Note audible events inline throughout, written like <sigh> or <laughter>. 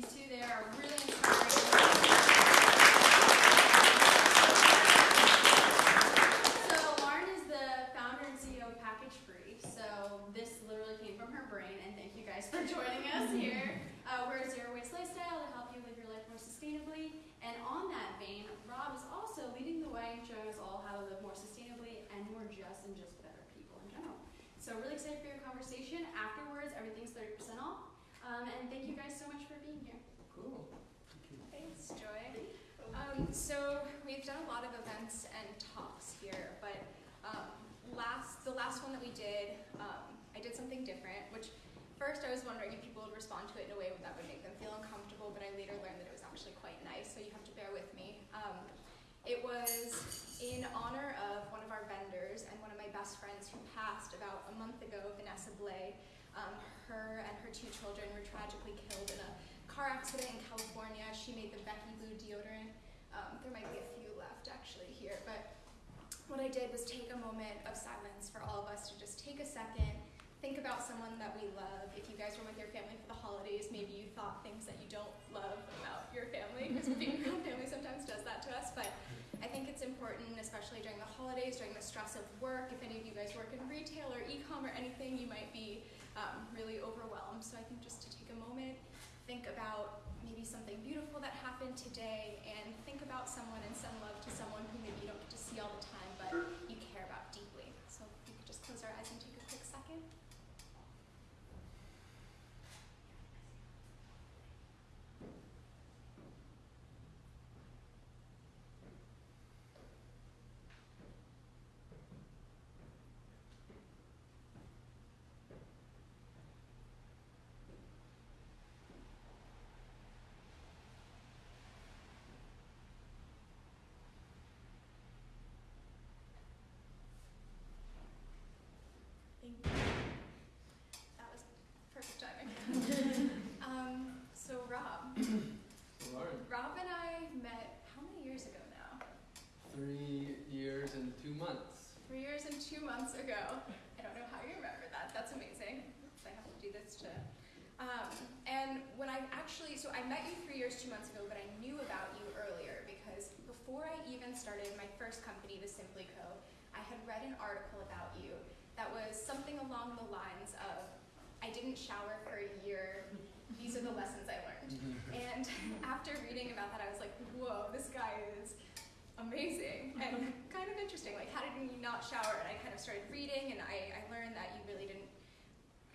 these two. They are really inspiring. So Lauren is the founder and CEO of Package Free. So this literally came from her brain, and thank you guys for joining us here. Uh, we're a zero waste lifestyle to help you live your life more sustainably. And on that vein, Rob is also leading the way and showing us all how to live more sustainably and more just and just better people in general. So really excited for your conversation. Afterwards, everything's 30% off. Um, and thank you guys so much for being here. Cool. Thanks, Joy. Um, so we've done a lot of events and talks here, but um, last the last one that we did, um, I did something different. Which first I was wondering if people would respond to it in a way that would make them feel uncomfortable, but I later learned that it was actually quite nice. So you have to bear with me. Um, it was in honor of one of our vendors and one of my best friends who passed about a month ago, Vanessa Blay. Um, her and her two children were tragically killed in a car accident in California. She made the Becky Blue deodorant. Um, there might be a few left actually here, but what I did was take a moment of silence for all of us to just take a second, think about someone that we love. If you guys were with your family for the holidays, maybe you thought things that you don't love about your family, because <laughs> being around family sometimes does that to us. But I think it's important, especially during the holidays, during the stress of work. If any of you guys work in retail or e-com or anything, you might be um, really overwhelmed. So I think just to take a moment, think about maybe something beautiful that happened today, and think about someone and send love to someone who maybe you don't get to see all the time, but you care about deeply. So we could just close our eyes and take a quick second. Thank you. That was perfect timing. um, so Rob, Lauren, Rob and I met how many years ago now? three years and two months. Three years and two months ago. I don't know how you remember that. That's amazing. Oops, I have to do this to. Um, and when I actually, so I met you three years, two months ago, but I knew about you earlier because before I even started my first company, the Simply Co., I had read an article about you that was something along the lines of, I didn't shower for a year. These are the lessons I learned. Mm-hmm. And <laughs> after reading about that, I was like, whoa, this guy is amazing <laughs> and kind of interesting. Like, how did you not shower? And I kind of started reading, and I, I learned that you really didn't,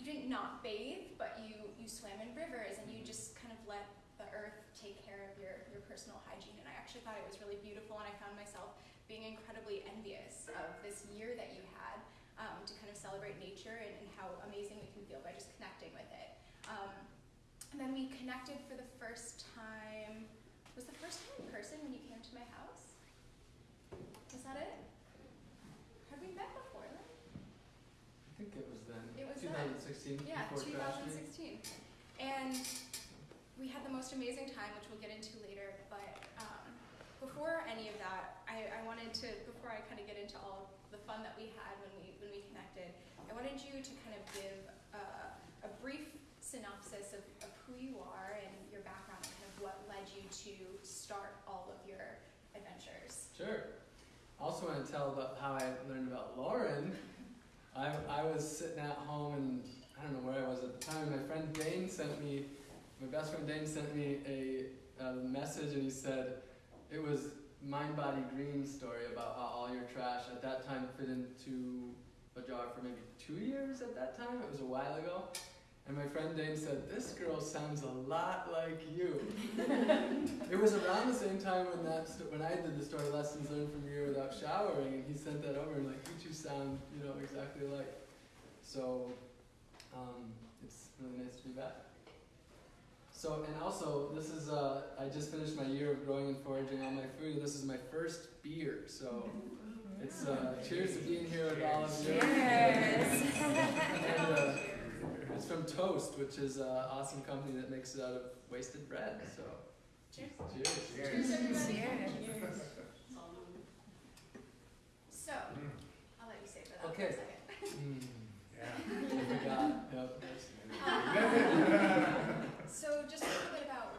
you didn't not bathe, but you, you swam in rivers, and you just kind of let the earth take care of your, your personal hygiene. And I actually thought it was really beautiful, and I found myself being incredibly envious of this year that you had um, to kind of celebrate nature and, and how amazing we can feel by just connecting with it. Um, and then we connected for the first time. Was the first time in person when you came to my house? Was that it? Had we met before then? I think it was then. It was then. 2016. Yeah, before Trash Day. 2016. And we had the most amazing time, which we'll get into later. But um, before any of that, I, I wanted to, before I kind of get into all the fun that we had when we when we connected, I wanted you to kind of give uh, a brief synopsis of, of who you are and your background and kind of what led you to start all of your adventures. Sure. I also want to tell about how I learned about Lauren. <laughs> I, I was sitting at home and I don't know where I was at the time. My friend Dane sent me, my best friend Dane sent me a, a message and he said it was Mind Body Green story about how all your trash at that time fit into a jar for maybe two years at that time. It was a while ago. And my friend Dane said, This girl sounds a lot like you. <laughs> it was around the same time when that when I did the story lessons learned from you without showering, and he sent that over and like you two sound you know exactly alike. So um, it's really nice to be back. So and also this is uh, I just finished my year of growing and foraging all my food, and this is my first beer. So it's uh, cheers to being here with all of you. and, uh, it's from Toast, which is an awesome company that makes it out of wasted bread. So, Cheers. cheers. Cheers, everybody. So, I'll let you say for that Okay. for a second. Mm, Yeah. I forgot. Yep. Um, so just a little bit about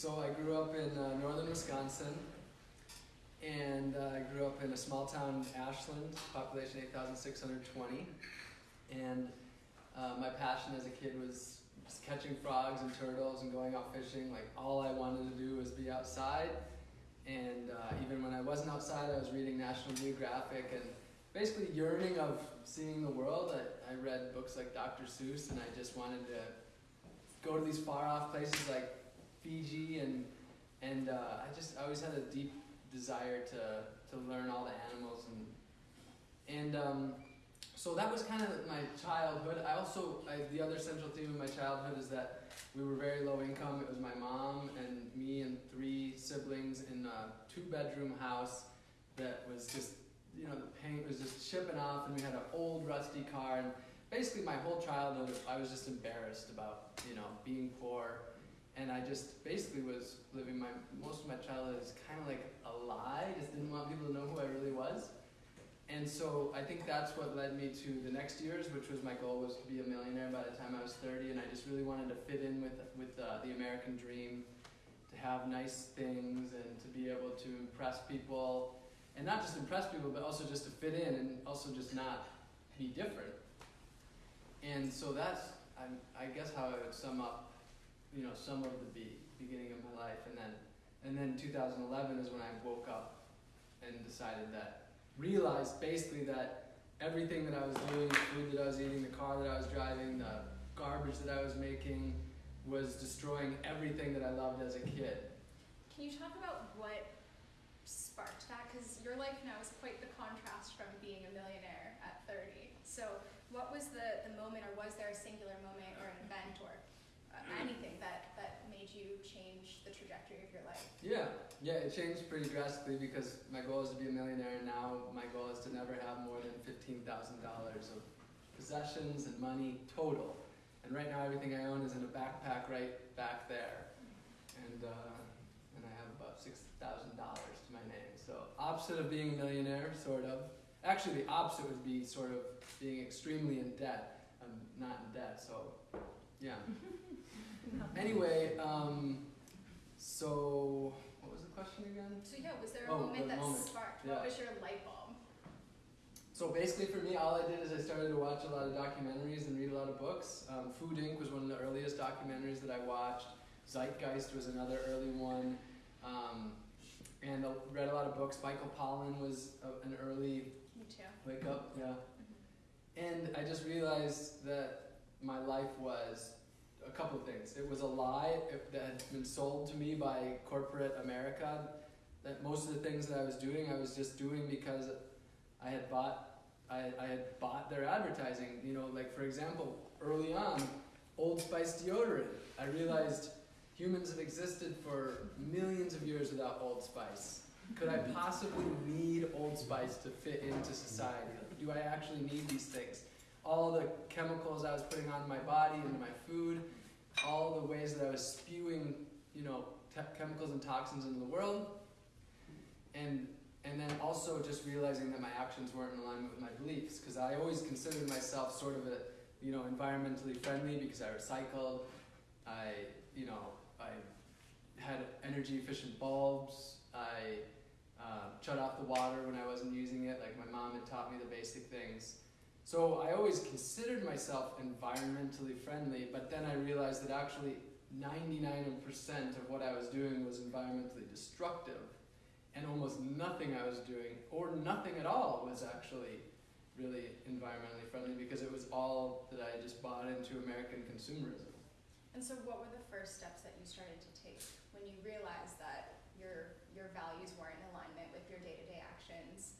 so I grew up in uh, northern Wisconsin, and uh, I grew up in a small town, Ashland, population 8,620. And uh, my passion as a kid was just catching frogs and turtles and going out fishing. Like all I wanted to do was be outside. And uh, even when I wasn't outside, I was reading National Geographic and basically yearning of seeing the world. I, I read books like Dr. Seuss, and I just wanted to go to these far off places like Fiji, and and uh, I just I always had a deep desire to to learn all the animals and and um, so that was kind of my childhood. I also I, the other central theme of my childhood is that we were very low income. It was my mom and me and three siblings in a two bedroom house that was just you know the paint was just chipping off, and we had an old rusty car and. Basically, my whole childhood, I was just embarrassed about, you know, being poor and I just basically was living my most of my childhood as kind of like a lie. Just didn't want people to know who I really was. And so I think that's what led me to the next years, which was my goal was to be a millionaire by the time I was 30, and I just really wanted to fit in with with uh, the American dream, to have nice things and to be able to impress people, and not just impress people, but also just to fit in and also just not be different. And so that's I, I guess how I would sum up you know, some of the be- beginning of my life, and then and then 2011 is when I woke up and decided that realized basically that everything that I was doing, the food that I was eating, the car that I was driving, the garbage that I was making, was destroying everything that I loved as a kid. Can you talk about what sparked that? Because your life now is quite the contrast from being a millionaire at 30. So, what was the, the moment, or was there a singular moment or an event or uh, anything that, that made you change the trajectory of your life? Yeah, yeah, it changed pretty drastically because my goal is to be a millionaire, and now my goal is to never have more than fifteen thousand dollars of possessions and money total. And right now, everything I own is in a backpack right back there, and uh, and I have about six thousand dollars to my name. So opposite of being a millionaire, sort of. Actually, the opposite would be sort of being extremely in debt. I'm not in debt, so yeah. <laughs> Anyway, um, so what was the question again? So, yeah, was there a Oh, moment the that moment. sparked? Yeah. What was your light bulb? So basically, for me, all I did is I started to watch a lot of documentaries and read a lot of books. Um, Food Inc. was one of the earliest documentaries that I watched. Zeitgeist was another early one. Um, and I read a lot of books. Michael Pollan was a, an early wake up, yeah. And I just realized that my life was a couple of things. It was a lie that had been sold to me by corporate America. That most of the things that I was doing, I was just doing because I had bought, I, I had bought their advertising. You know, like for example, early on, Old Spice deodorant. I realized humans have existed for millions of years without Old Spice. Could I possibly need Old Spice to fit into society? Do I actually need these things? All the chemicals I was putting on my body, and my food, all the ways that I was spewing, you know, chemicals and toxins into the world, and and then also just realizing that my actions weren't in alignment with my beliefs, because I always considered myself sort of a, you know, environmentally friendly because I recycled, I, you know, I had energy efficient bulbs, I uh, shut off the water when I wasn't using it, like my mom had taught me the basic things. So I always considered myself environmentally friendly, but then I realized that actually 99% of what I was doing was environmentally destructive, and almost nothing I was doing, or nothing at all, was actually really environmentally friendly because it was all that I just bought into American consumerism. And so, what were the first steps that you started to take when you realized that your your values weren't in alignment with your day to day actions?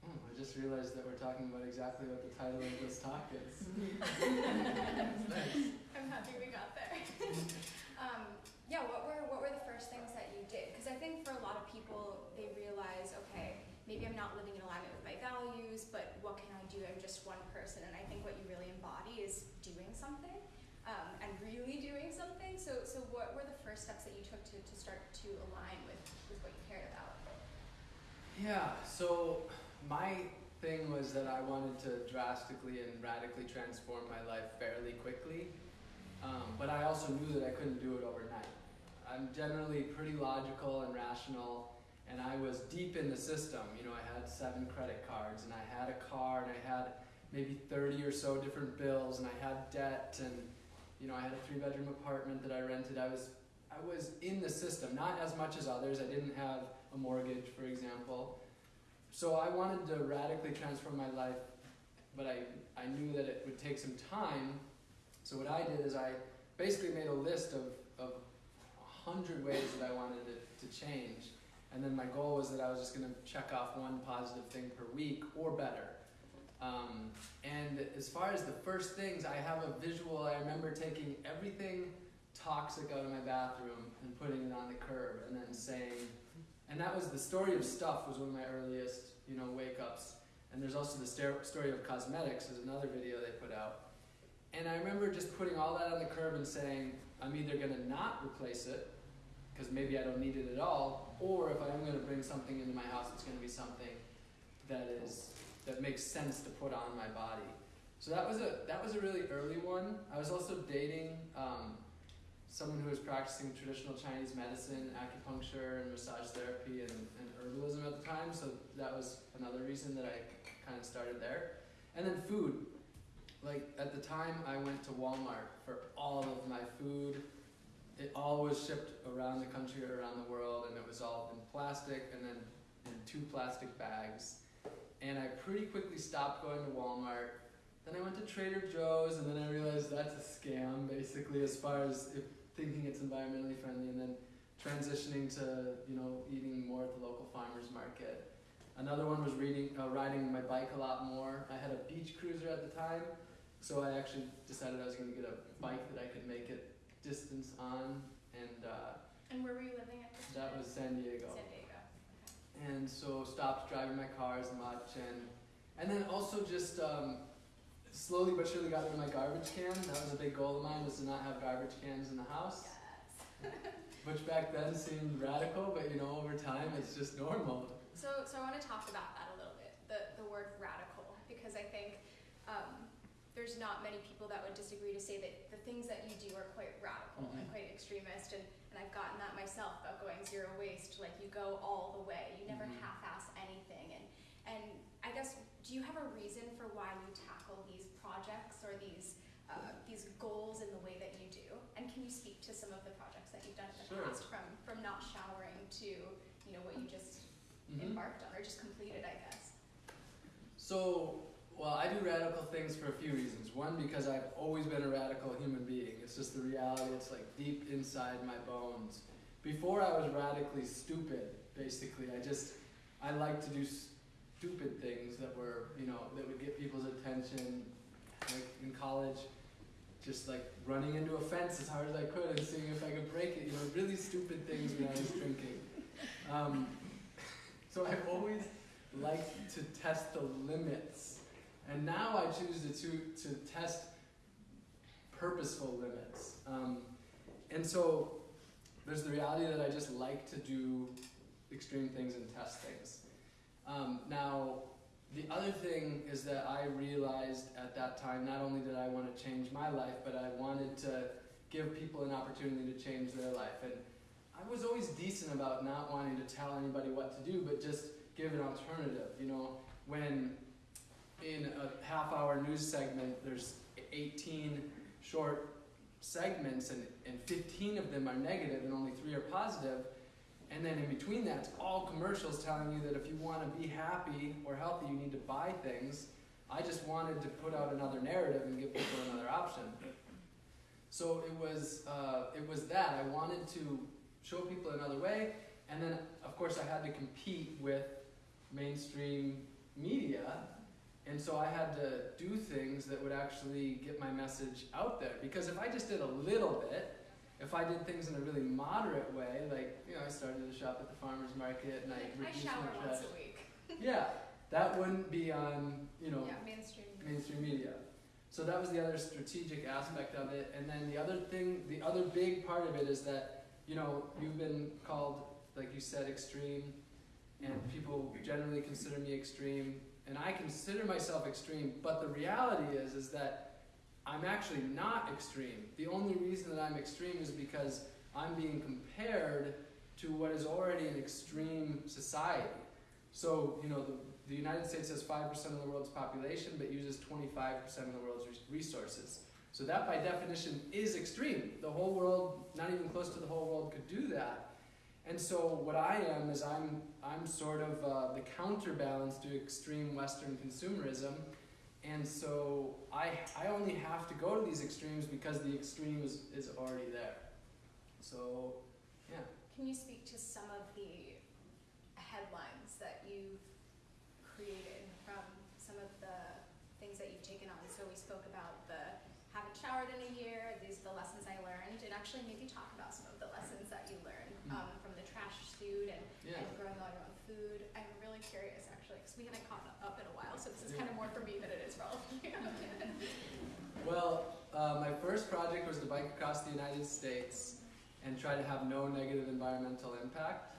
Oh, I just realized that we're talking about exactly what the title of this talk is. <laughs> Thanks. I'm happy we got there. <laughs> um, yeah, what were what were the first things that you did? Because I think for a lot of people, they realize, okay, maybe I'm not living in alignment with my values, but what can I do? I'm just one person, and I think what you really embody is doing something, um, and really doing something. So, so what were the first steps that you took to, to start to align with, with what you cared about? Yeah, so my thing was that I wanted to drastically and radically transform my life fairly quickly, um, but I also knew that I couldn't do it overnight. I'm generally pretty logical and rational, and I was deep in the system. You know, I had seven credit cards, and I had a car, and I had maybe 30 or so different bills, and I had debt, and you know, I had a three-bedroom apartment that I rented. I was I was in the system, not as much as others. I didn't have a mortgage, for example. So I wanted to radically transform my life, but I, I knew that it would take some time. So what I did is I basically made a list of, of a hundred ways that I wanted it to change. And then my goal was that I was just going to check off one positive thing per week or better. Um, and as far as the first things, I have a visual. I remember taking everything toxic out of my bathroom and putting it on the curb and then saying, and that was the story of stuff was one of my earliest, you know, wake ups. And there's also the story of cosmetics is another video they put out. And I remember just putting all that on the curb and saying, I'm either going to not replace it, because maybe I don't need it at all, or if I am going to bring something into my house, it's going to be something that is that makes sense to put on my body. So that was a that was a really early one. I was also dating um, someone who was practicing traditional Chinese medicine, acupuncture, and massage therapy, and, and herbalism at the time. So that was another reason that I kind of started there. And then food. Like at the time, I went to Walmart for all of my food. It all was shipped around the country, or around the world, and it was all in plastic and then in two plastic bags. And I pretty quickly stopped going to Walmart. Then I went to Trader Joe's, and then I realized that's a scam, basically, as far as if thinking it's environmentally friendly, and then transitioning to you know eating more at the local farmers market. Another one was reading, uh, riding my bike a lot more. I had a beach cruiser at the time, so I actually decided I was going to get a bike that I could make it distance on, and uh, and where were you living at this That was San Diego. San Diego. And so stopped driving my car as much, and and then also just um, slowly but surely got rid of my garbage can. That was a big goal of mine was to not have garbage cans in the house. Yes. Which back then seemed radical, but you know, over time it's just normal. So, so I want to talk about that a little bit, the, the word radical, because I think um, there's not many people that would disagree to say that the things that you do are quite radical mm-hmm. and quite extremist. And, and I've gotten that myself about going zero waste. Like you go all the way, you never mm-hmm. half-ass anything. And, and I guess, do you have a reason for why you tackle these projects or these uh, these goals in the way that you do? And can you speak to some of the projects that you've done in the sure. past, from from not showering to you know what you just mm-hmm. embarked on or just completed, I guess? So, well, I do radical things for a few reasons. One, because I've always been a radical human being. It's just the reality. It's like deep inside my bones. Before I was radically stupid, basically. I just I like to do stupid things that were, you know, that would get people's attention. Like in college, just like running into a fence as hard as I could and seeing if I could break it. You know, really stupid things when I was drinking. Um, <laughs> so I've always liked to test the limits, and now I choose to to, to test purposeful limits. Um, and so there's the reality that I just like to do extreme things and test things. Um, now, the other thing is that I realized at that time not only did I want to change my life, but I wanted to give people an opportunity to change their life. And I was always decent about not wanting to tell anybody what to do, but just give an alternative. You know, when in a half hour news segment there's 18 short segments and, and 15 of them are negative and only three are positive, and then in between that, all commercials telling you that if you want to be happy or healthy, you need to buy things. I just wanted to put out another narrative and give people another option. So it was, uh, it was that. I wanted to show people another way. And then, of course, I had to compete with mainstream media. And so I had to do things that would actually get my message out there. Because if I just did a little bit, if I did things in a really moderate way, like you know, I started to shop at the farmers market and I reduced I shower my trash. once a week. <laughs> yeah, that wouldn't be on you know yeah, mainstream mainstream media. So that was the other strategic aspect of it, and then the other thing, the other big part of it is that you know you've been called, like you said, extreme, and people generally consider me extreme, and I consider myself extreme. But the reality is, is that I'm actually not extreme. The only reason that I'm extreme is because I'm being compared to what is already an extreme society. So, you know, the, the United States has 5% of the world's population, but uses 25% of the world's resources. So that by definition is extreme. The whole world, not even close to the whole world, could do that. And so what I am is I'm I'm sort of uh, the counterbalance to extreme Western consumerism, and so I I only have to go to these extremes because the extreme is, is already there. So yeah. Can you speak to some of the headlines that you've created from some of the things that you've taken on? So we spoke about the haven't showered in a year, these are the lessons I learned, and actually maybe talk about some of the lessons that you learned Mm. um, from the trash suit and, Yeah. and growing all your own food. I'm really curious actually, because we haven't caught up in a while, so this is Yeah. kind of more for me than it is for all of you. Well, uh, my first project was to bike across the United States and try to have no negative environmental impact.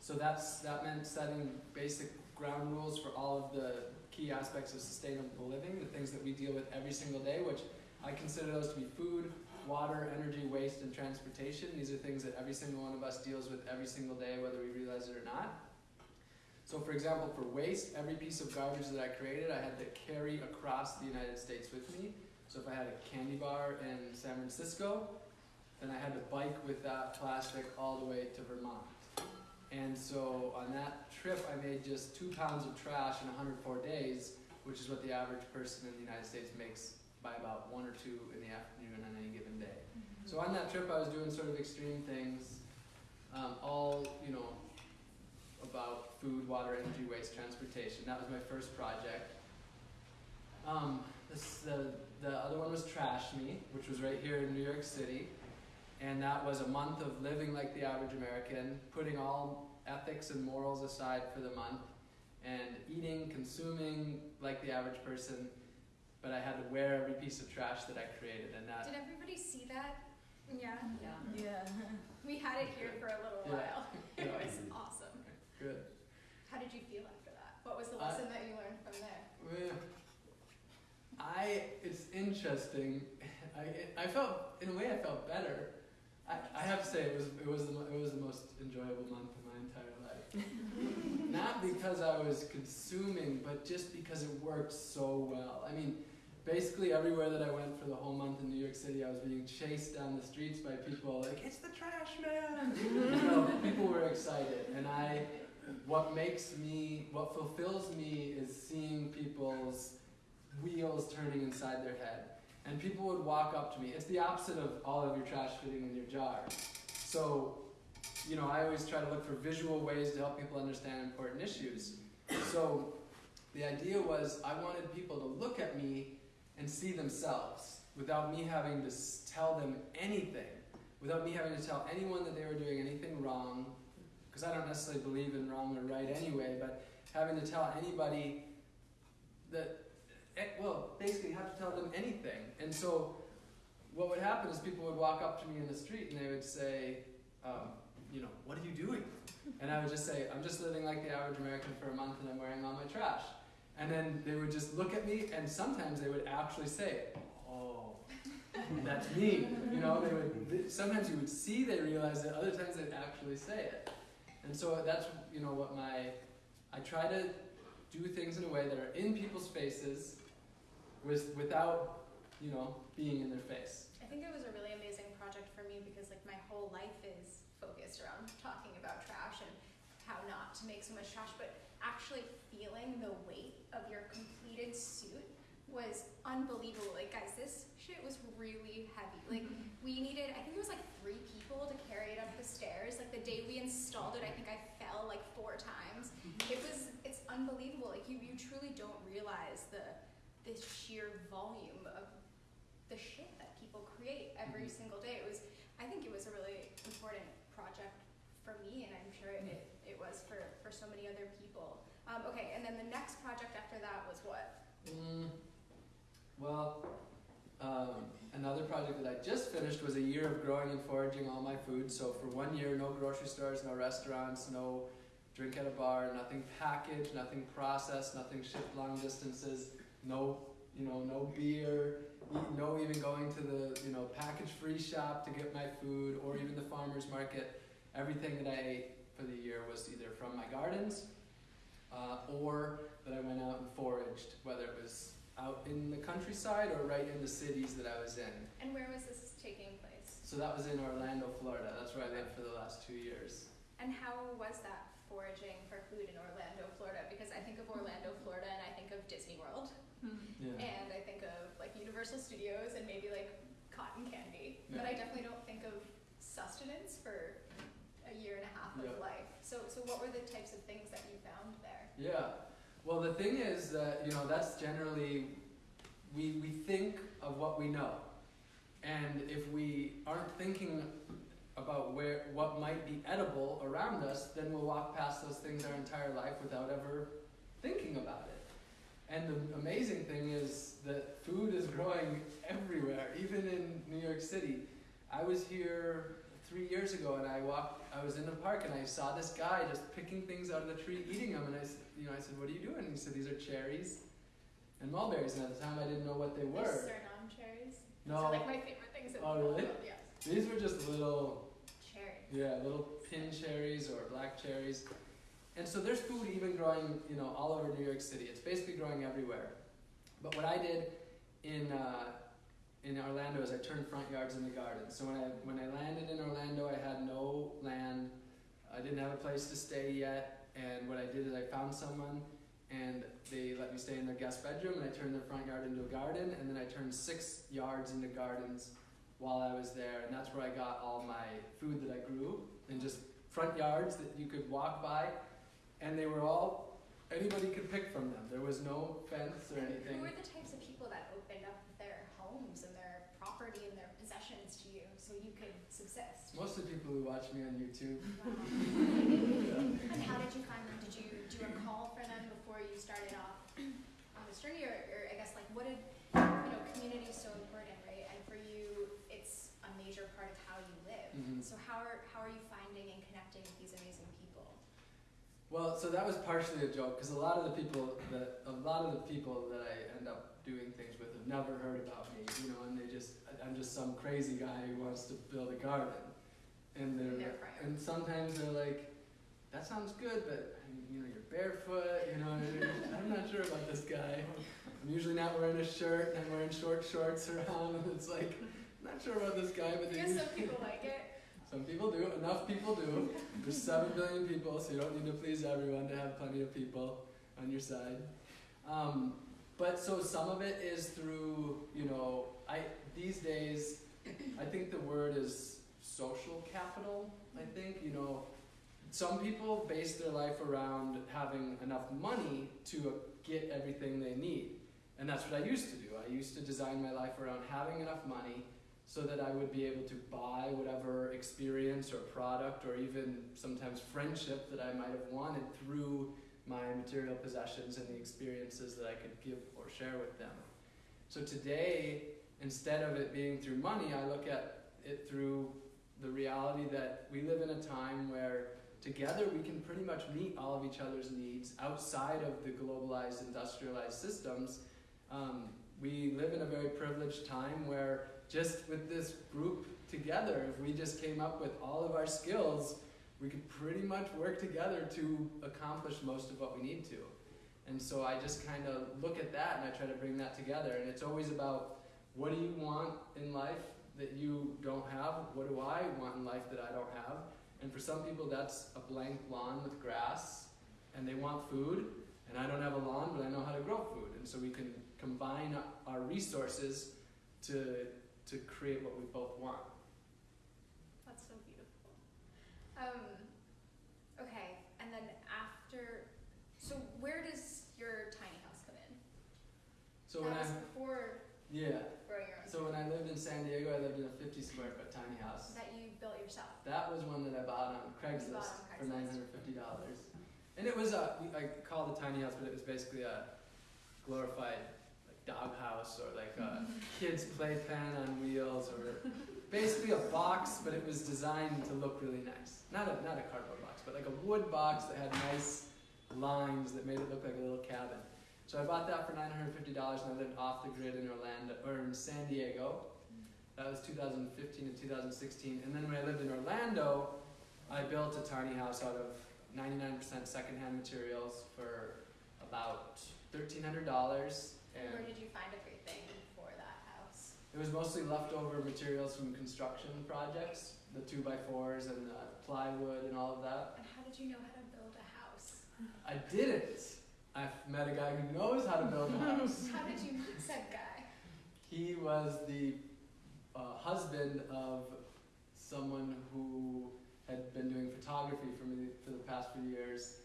So that's that meant setting basic ground rules for all of the key aspects of sustainable living, the things that we deal with every single day, which I consider those to be food, water, energy, waste, and transportation. These are things that every single one of us deals with every single day, whether we realize it or not. So, for example, for waste, every piece of garbage that I created, I had to carry across the United States with me. So, if I had a candy bar in San Francisco, then I had to bike with that plastic all the way to Vermont. And so, on that trip, I made just two pounds of trash in 104 days, which is what the average person in the United States makes by about one or two in the afternoon on any given day. So on that trip, I was doing sort of extreme things, um, all you know, about food, water, energy, waste, transportation. That was my first project. Um, this, the the other one was Trash Me, which was right here in New York City, and that was a month of living like the average American, putting all ethics and morals aside for the month, and eating, consuming like the average person. But I had to wear every piece of trash that I created, and that Did everybody see that? Yeah. Yeah. Yeah. <laughs> We had it here for a little Yeah. while. <laughs> It Yeah. was awesome. good. How did you feel after that? What was the Uh, lesson that you learned from there? Well, I it's interesting. <laughs> I I felt in a way I felt better. I, I have to say it was it was the, it was the most enjoyable month of my entire life. <laughs> Not because I was consuming, but just because it worked so well. I mean, basically everywhere that I went for the whole month in New York City, I was being chased down the streets by people like, "It's the trash man!" <laughs> you know, people were excited, and I. What makes me, what fulfills me, is seeing people's wheels turning inside their head. And people would walk up to me. It's the opposite of all of your trash fitting in your jar. So, you know, I always try to look for visual ways to help people understand important issues. So, the idea was I wanted people to look at me and see themselves without me having to tell them anything, without me having to tell anyone that they were doing anything wrong, because I don't necessarily believe in wrong or right anyway, but having to tell anybody that well, basically you have to tell them anything. And so what would happen is people would walk up to me in the street and they would say, um, you know, what are you doing? And I would just say, I'm just living like the average American for a month and I'm wearing all my trash. And then they would just look at me and sometimes they would actually say, oh, that's me. You know, they would, sometimes you would see they realize it, other times they'd actually say it. And so that's, you know, what my, I try to do things in a way that are in people's faces with, without, you know, being in their face. I think it was a really amazing project for me because like my whole life is focused around talking about trash and how not to make so much trash, but actually feeling the weight of your completed suit was unbelievable. Like guys, this shit was really heavy. Like mm-hmm. we needed I think it was like three people to carry it up the stairs. Like the day we installed it, I think I fell like four times. Mm-hmm. It was it's unbelievable. Like you, you truly don't realize the the sheer volume of the shit that people create every Mhm. single day. It was I think it was a really important project for me and I'm sure it, it, it was for, for so many other people. Um, okay, and then the next project after that was what? Mm, well, um, another project that I just finished was a year of growing and foraging all my food. So for one year, no grocery stores, no restaurants, no drink at a bar, nothing packaged, nothing processed, nothing shipped long distances, no you know, no beer, no even going to the, you know, package free shop to get my food or even the farmer's market. Everything that I ate for the year was either from my gardens uh, or that I went out and foraged, whether it was out in the countryside or right in the cities that I was in. And where was this taking place? So that was in Orlando, Florida. That's where I lived for the last two years. And how was that foraging for food in Orlando, Florida? Because I think of Orlando, Florida, and I think of Disney World, Yeah. and I think of like Universal Studios and maybe like cotton candy. But I definitely don't think of sustenance for a year and a half of Yeah. life. So, so what were the types of things that you found there? Yeah. Well, the thing is that, you know, that's generally, we, we think of what we know. And if we aren't thinking about where, what might be edible around us, then we'll walk past those things our entire life without ever thinking about it. And the amazing thing is that food is growing everywhere, even in New York City. I was here three years ago and I walked, I was in the park and I saw this guy just picking things out of the tree, eating them. And I, you know, I said, what are you doing? And he said, these are cherries and mulberries. And at the time I didn't know what they were. Surinam cherries. No, are like my favorite things in Oh, the world. really? Yes. these were just little Cherries. Yeah, little pin cherries or black cherries. And so there's food even growing, you know, all over New York City. It's basically growing everywhere. But what I did in uh, in Orlando is I turned front yards into gardens. So when I when I landed in Orlando, I had no land. I didn't have a place to stay yet. And what I did is I found someone, and they let me stay in their guest bedroom, and I turned their front yard into a garden, and then I turned six yards into gardens while I was there, and that's where I got all my food that I grew in just front yards that you could walk by, and they were all anybody could pick from them. There was no fence or anything. Who were the types of people that opened up their homes and their property and their possessions to you so you could subsist? Most of the people who watch me on YouTube. Wow. <laughs> And how did you find them? Did you do a call for them before you started off on this journey, or, or I guess like what did you know? Community is so important, right? And for you, it's a major part of how you live. Mhm. So how are how are you finding and connecting with these amazing people? Well, so that was partially a joke because a lot of the people that a lot of the people that I end up doing things with have never heard about me, you know, and they just I'm just some crazy guy who wants to build a garden, and they're and sometimes they're like, that sounds good, but you know you're barefoot, you know, I'm not sure about this guy. I'm usually not wearing a shirt and I'm wearing short shorts around, and it's like I'm not sure about this guy, but they Because some people like it. Some people do. Enough people do. There's seven billion people, so you don't need to please everyone to have plenty of people on your side. Um, but so some of it is through, you know, I these days, I think the word is social capital. I think you know, some people base their life around having enough money to get everything they need, and that's what I used to do. I used to design my life around having enough money so that I would be able to buy whatever experience or product or even sometimes friendship that I might have wanted through my material possessions and the experiences that I could give or share with them. So today, instead of it being through money, I look at it through the reality that we live in a time where together we can pretty much meet all of each other's needs outside of the globalized industrialized systems. Um, we live in a very privileged time where just with this group together, if we just came up with all of our skills, we could pretty much work together to accomplish most of what we need to. And so I just kind of look at that and I try to bring that together. And it's always about what do you want in life that you don't have? What do I want in life that I don't have? And for some people, that's a blank lawn with grass, and they want food. And I don't have a lawn, but I know how to grow food. And so we can combine our resources to to create what we both want. That's so beautiful. Um, okay, and then after, so where does your tiny house come in? So that when I was before yeah, growing your own. so when I lived in San Diego, I lived in a 50 square foot tiny house. that you built yourself. That was one that I bought on Craigslist on for $950. And it was a I I call it a tiny house, but it was basically a glorified doghouse or like a mm-hmm. kid's playpen on wheels or basically a box, but it was designed to look really nice. Not a, not a cardboard box, but like a wood box that had nice lines that made it look like a little cabin. So I bought that for nine hundred fifty dollars, and I lived off the grid in Orlando or in San Diego. That was 2015 and 2016. And then when I lived in Orlando, I built a tiny house out of 99% secondhand materials for about $1,300. And Where did you find everything for that house? it was mostly leftover materials from construction projects, the two by fours and the plywood and all of that. And how did you know how to build a house? I didn't. I met a guy who knows how to build a house. <laughs> How did you meet said guy? he was the uh, husband of someone who had been doing photography for me for the past few years,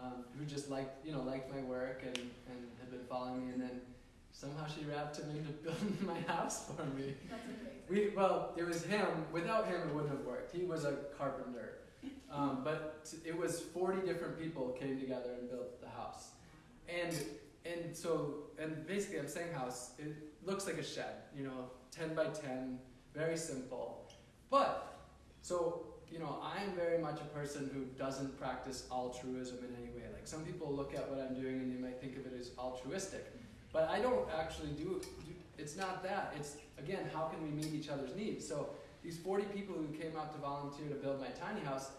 um, who just liked, you know, liked my work and, and had been following me, and then somehow she wrapped him into <laughs> building my house for me. That's amazing. We well, it was him. Without him, it wouldn't have worked. He was a carpenter, um, but it was forty different people came together and built the house, and and so and basically, I'm saying house. It looks like a shed, you know, ten by ten, very simple, but so you know, I'm very much a person who doesn't practice altruism in any way. Like some people look at what I'm doing and they might think of it as altruistic, but I don't actually do. do it's not that. It's again, how can we meet each other's needs? So these 40 people who came out to volunteer to build my tiny house,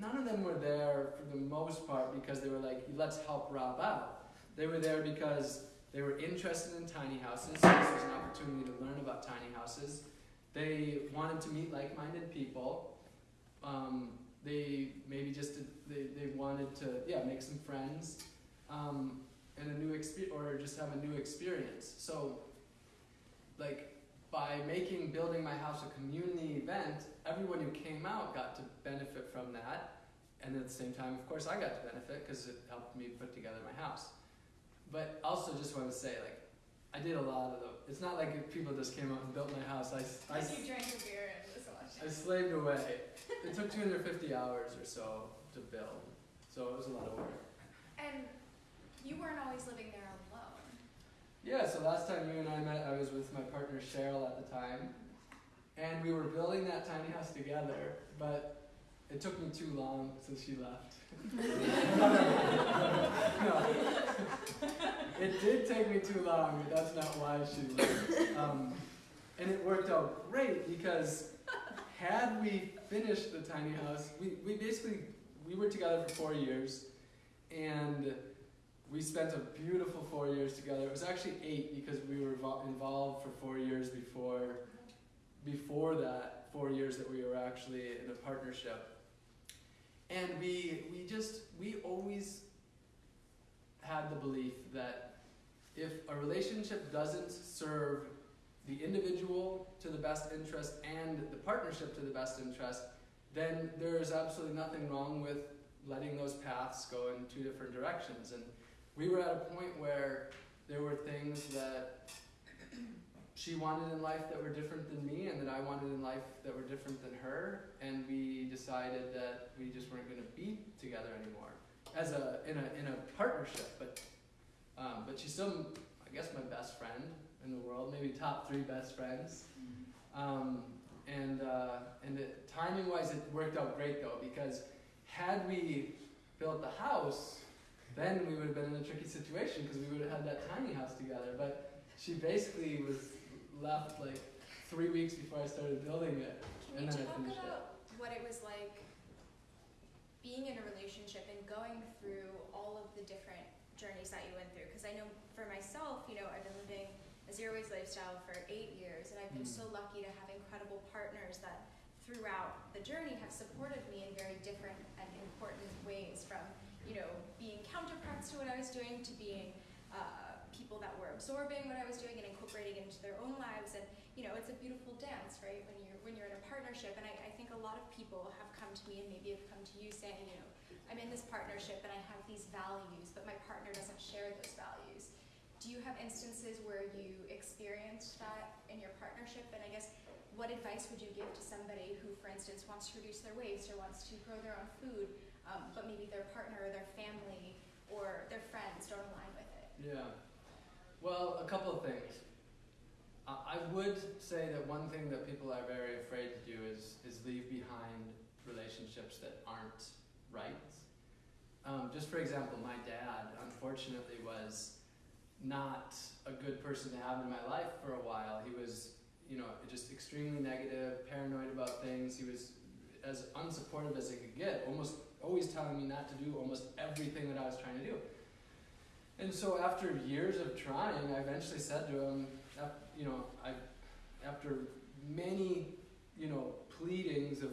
none of them were there for the most part because they were like, let's help Rob out. They were there because they were interested in tiny houses. So this was an opportunity to learn about tiny houses. They wanted to meet like-minded people. Um, they maybe just did, they, they wanted to yeah make some friends um, and a new experience or just have a new experience. So like by making building my house a community event, everyone who came out got to benefit from that, and at the same time, of course, I got to benefit because it helped me put together my house. But also, just want to say, like, I did a lot of them. It's not like people just came out and built my house. I, I, you drank a beer and it was so. I slaved away. It took 250 hours or so to build, so it was a lot of work. And you weren't always living there alone. Yeah, so last time you and I met, I was with my partner Cheryl at the time, and we were building that tiny house together, but it took me too long, so she left. no. <laughs> It did take me too long, but that's not why she left. Um, and it worked out great because had we finished the tiny house, we, we basically we were together for four years, and we spent a beautiful four years together. It was actually eight because we were involved for four years before before that four years that we were actually in a partnership. And we we just we always had the belief that if a relationship doesn't serve the individual to the best interest and the partnership to the best interest, then there is absolutely nothing wrong with letting those paths go in two different directions. And we were at a point where there were things that she wanted in life that were different than me and that I wanted in life that were different than her and we decided that we just weren't going to be together anymore as a in a in a partnership. But um, but she's still I guess my best friend in the world maybe top three best friends. Um, and uh, and timing wise it worked out great though because had we built the house then we would have been in a tricky situation because we would have had that tiny house together. But she basically was left like three weeks before I started building it. Can And you talk finished it. about what it was like being in a relationship and going through all of the different journeys that you went through? Because I know for myself, you know, I've been living a zero waste lifestyle for eight years, and I've been Mm. so lucky to have incredible partners that throughout the journey have supported me in very different and important ways from, you know, to what I was doing to being uh, people that were absorbing what I was doing and incorporating it into their own lives. And you know, it's a beautiful dance, right? When you're when you're in a partnership. And I, I think a lot of people have come to me and maybe have come to you saying, you know, I'm in this partnership and I have these values, but my partner doesn't share those values. Do you have instances where you experienced that in your partnership? And I guess what advice would you give to somebody who, for instance, wants to reduce their waste or wants to grow their own food, um, but maybe their partner or their family or their friends don't align with it? Yeah. Well, a couple of things. I would say that one thing that people are very afraid to do is is leave behind relationships that aren't right. Um, just for example, my dad unfortunately was not a good person to have in my life for a while. He was, you know, just extremely negative, paranoid about things. He was as unsupportive as he could get, almost always telling me not to do almost everything that I was trying to do. And so after years of trying, I eventually said to him, you know, I, after many, you know, pleadings of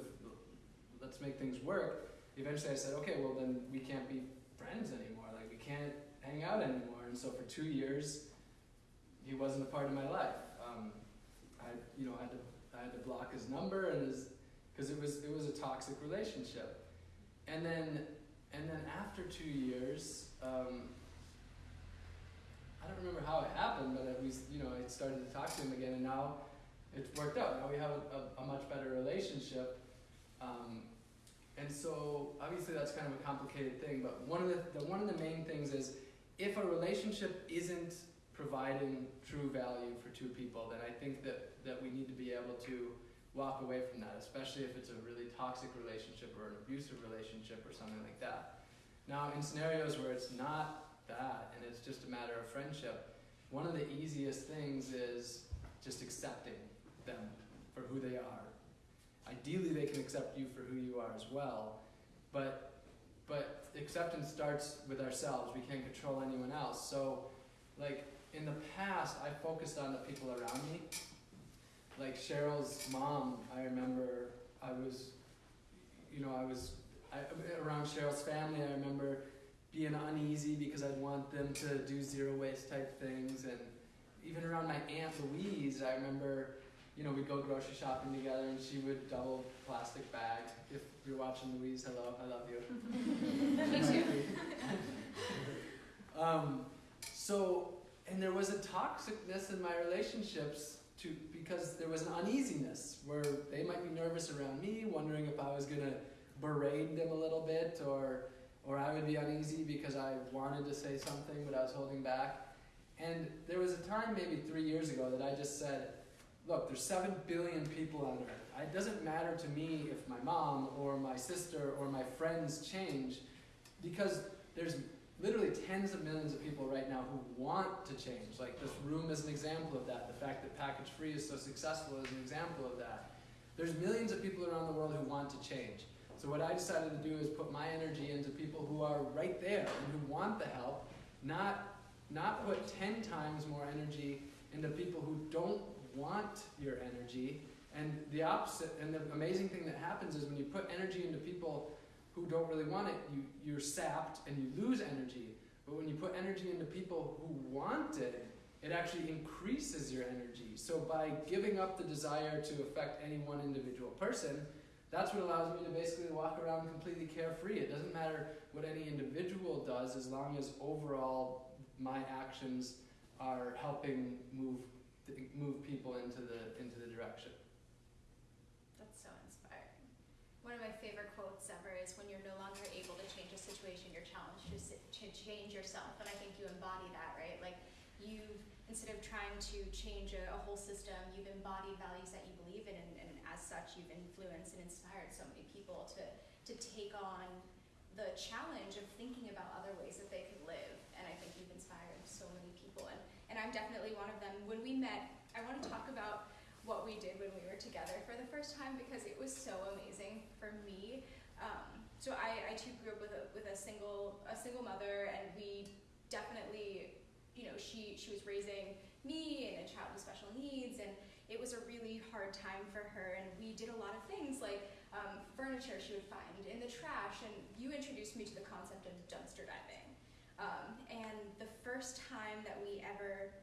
let's make things work, eventually I said, okay, well then we can't be friends anymore. Like we can't hang out anymore. And so for two years, he wasn't a part of my life. Um, I, you know, had to I had to block his number and his because it was it was a toxic relationship. And then and then after two years, um, I don't remember how it happened, but was you know I started to talk to him again, and now it's worked out. Now we have a, a, a much better relationship. Um, and so obviously that's kind of a complicated thing, but one of the, the one of the main things is if a relationship isn't providing true value for two people, then I think that, that we need to be able to walk away from that, especially if it's a really toxic relationship or an abusive relationship or something like that. Now, in scenarios where it's not that and it's just a matter of friendship, one of the easiest things is just accepting them for who they are. Ideally, they can accept you for who you are as well, but but acceptance starts with ourselves. We can't control anyone else. So, like in the past, I focused on the people around me. Like Cheryl's mom, I remember I was, you know, I was I, around Cheryl's family. I remember being uneasy because I'd want them to do zero waste type things, and even around my aunt Louise, I remember, you know, we'd go grocery shopping together, and she would double plastic bag. If you're watching Louise, hello, I love you. <laughs> Um, so, and there was a toxicness in my relationships to because there was an uneasiness where they might be nervous around me, wondering if I was gonna berate them a little bit, or or I would be uneasy because I wanted to say something but I was holding back. And there was a time maybe three years ago that I just said, look, there's seven billion people on earth. It doesn't matter to me if my mom or my sister or my friends change because there's literally tens of millions of people right now who want to change. Like this room is an example of that. The fact that Package Free is so successful is an example of that. There's millions of people around the world who want to change. So what I decided to do is put my energy into people who are right there and who want the help, not not put 10 times more energy into people who don't want your energy. And the opposite, and the amazing thing that happens is when you put energy into people who don't really want it, you, you're sapped and you lose energy. But when you put energy into people who want it, it actually increases your energy. So by giving up the desire to affect any one individual person, that's what allows me to basically walk around completely carefree. It doesn't matter what any individual does as long as overall my actions are helping move move people into the into the direction. That's so inspiring. One of my favorite quotes ever is when you're no longer able to change a situation, you're challenged to, to change yourself. And I think you embody that, right? Like you've, instead of trying to change a, a whole system, you've embodied values that you believe in. And, and as such, you've influenced and inspired so many people to, to take on the challenge of thinking about other ways that they could live. And I think you've inspired so many people. And, and I'm definitely one of them. When we met, I want to talk about what we did when we were together for the first time because it was so amazing for me. Um, so I, I too grew up with a with a single a single mother, and we definitely, you know, she she was raising me and a child with special needs, and it was a really hard time for her. And we did a lot of things like um, furniture she would find in the trash, and you introduced me to the concept of dumpster diving. Um, and the first time that we ever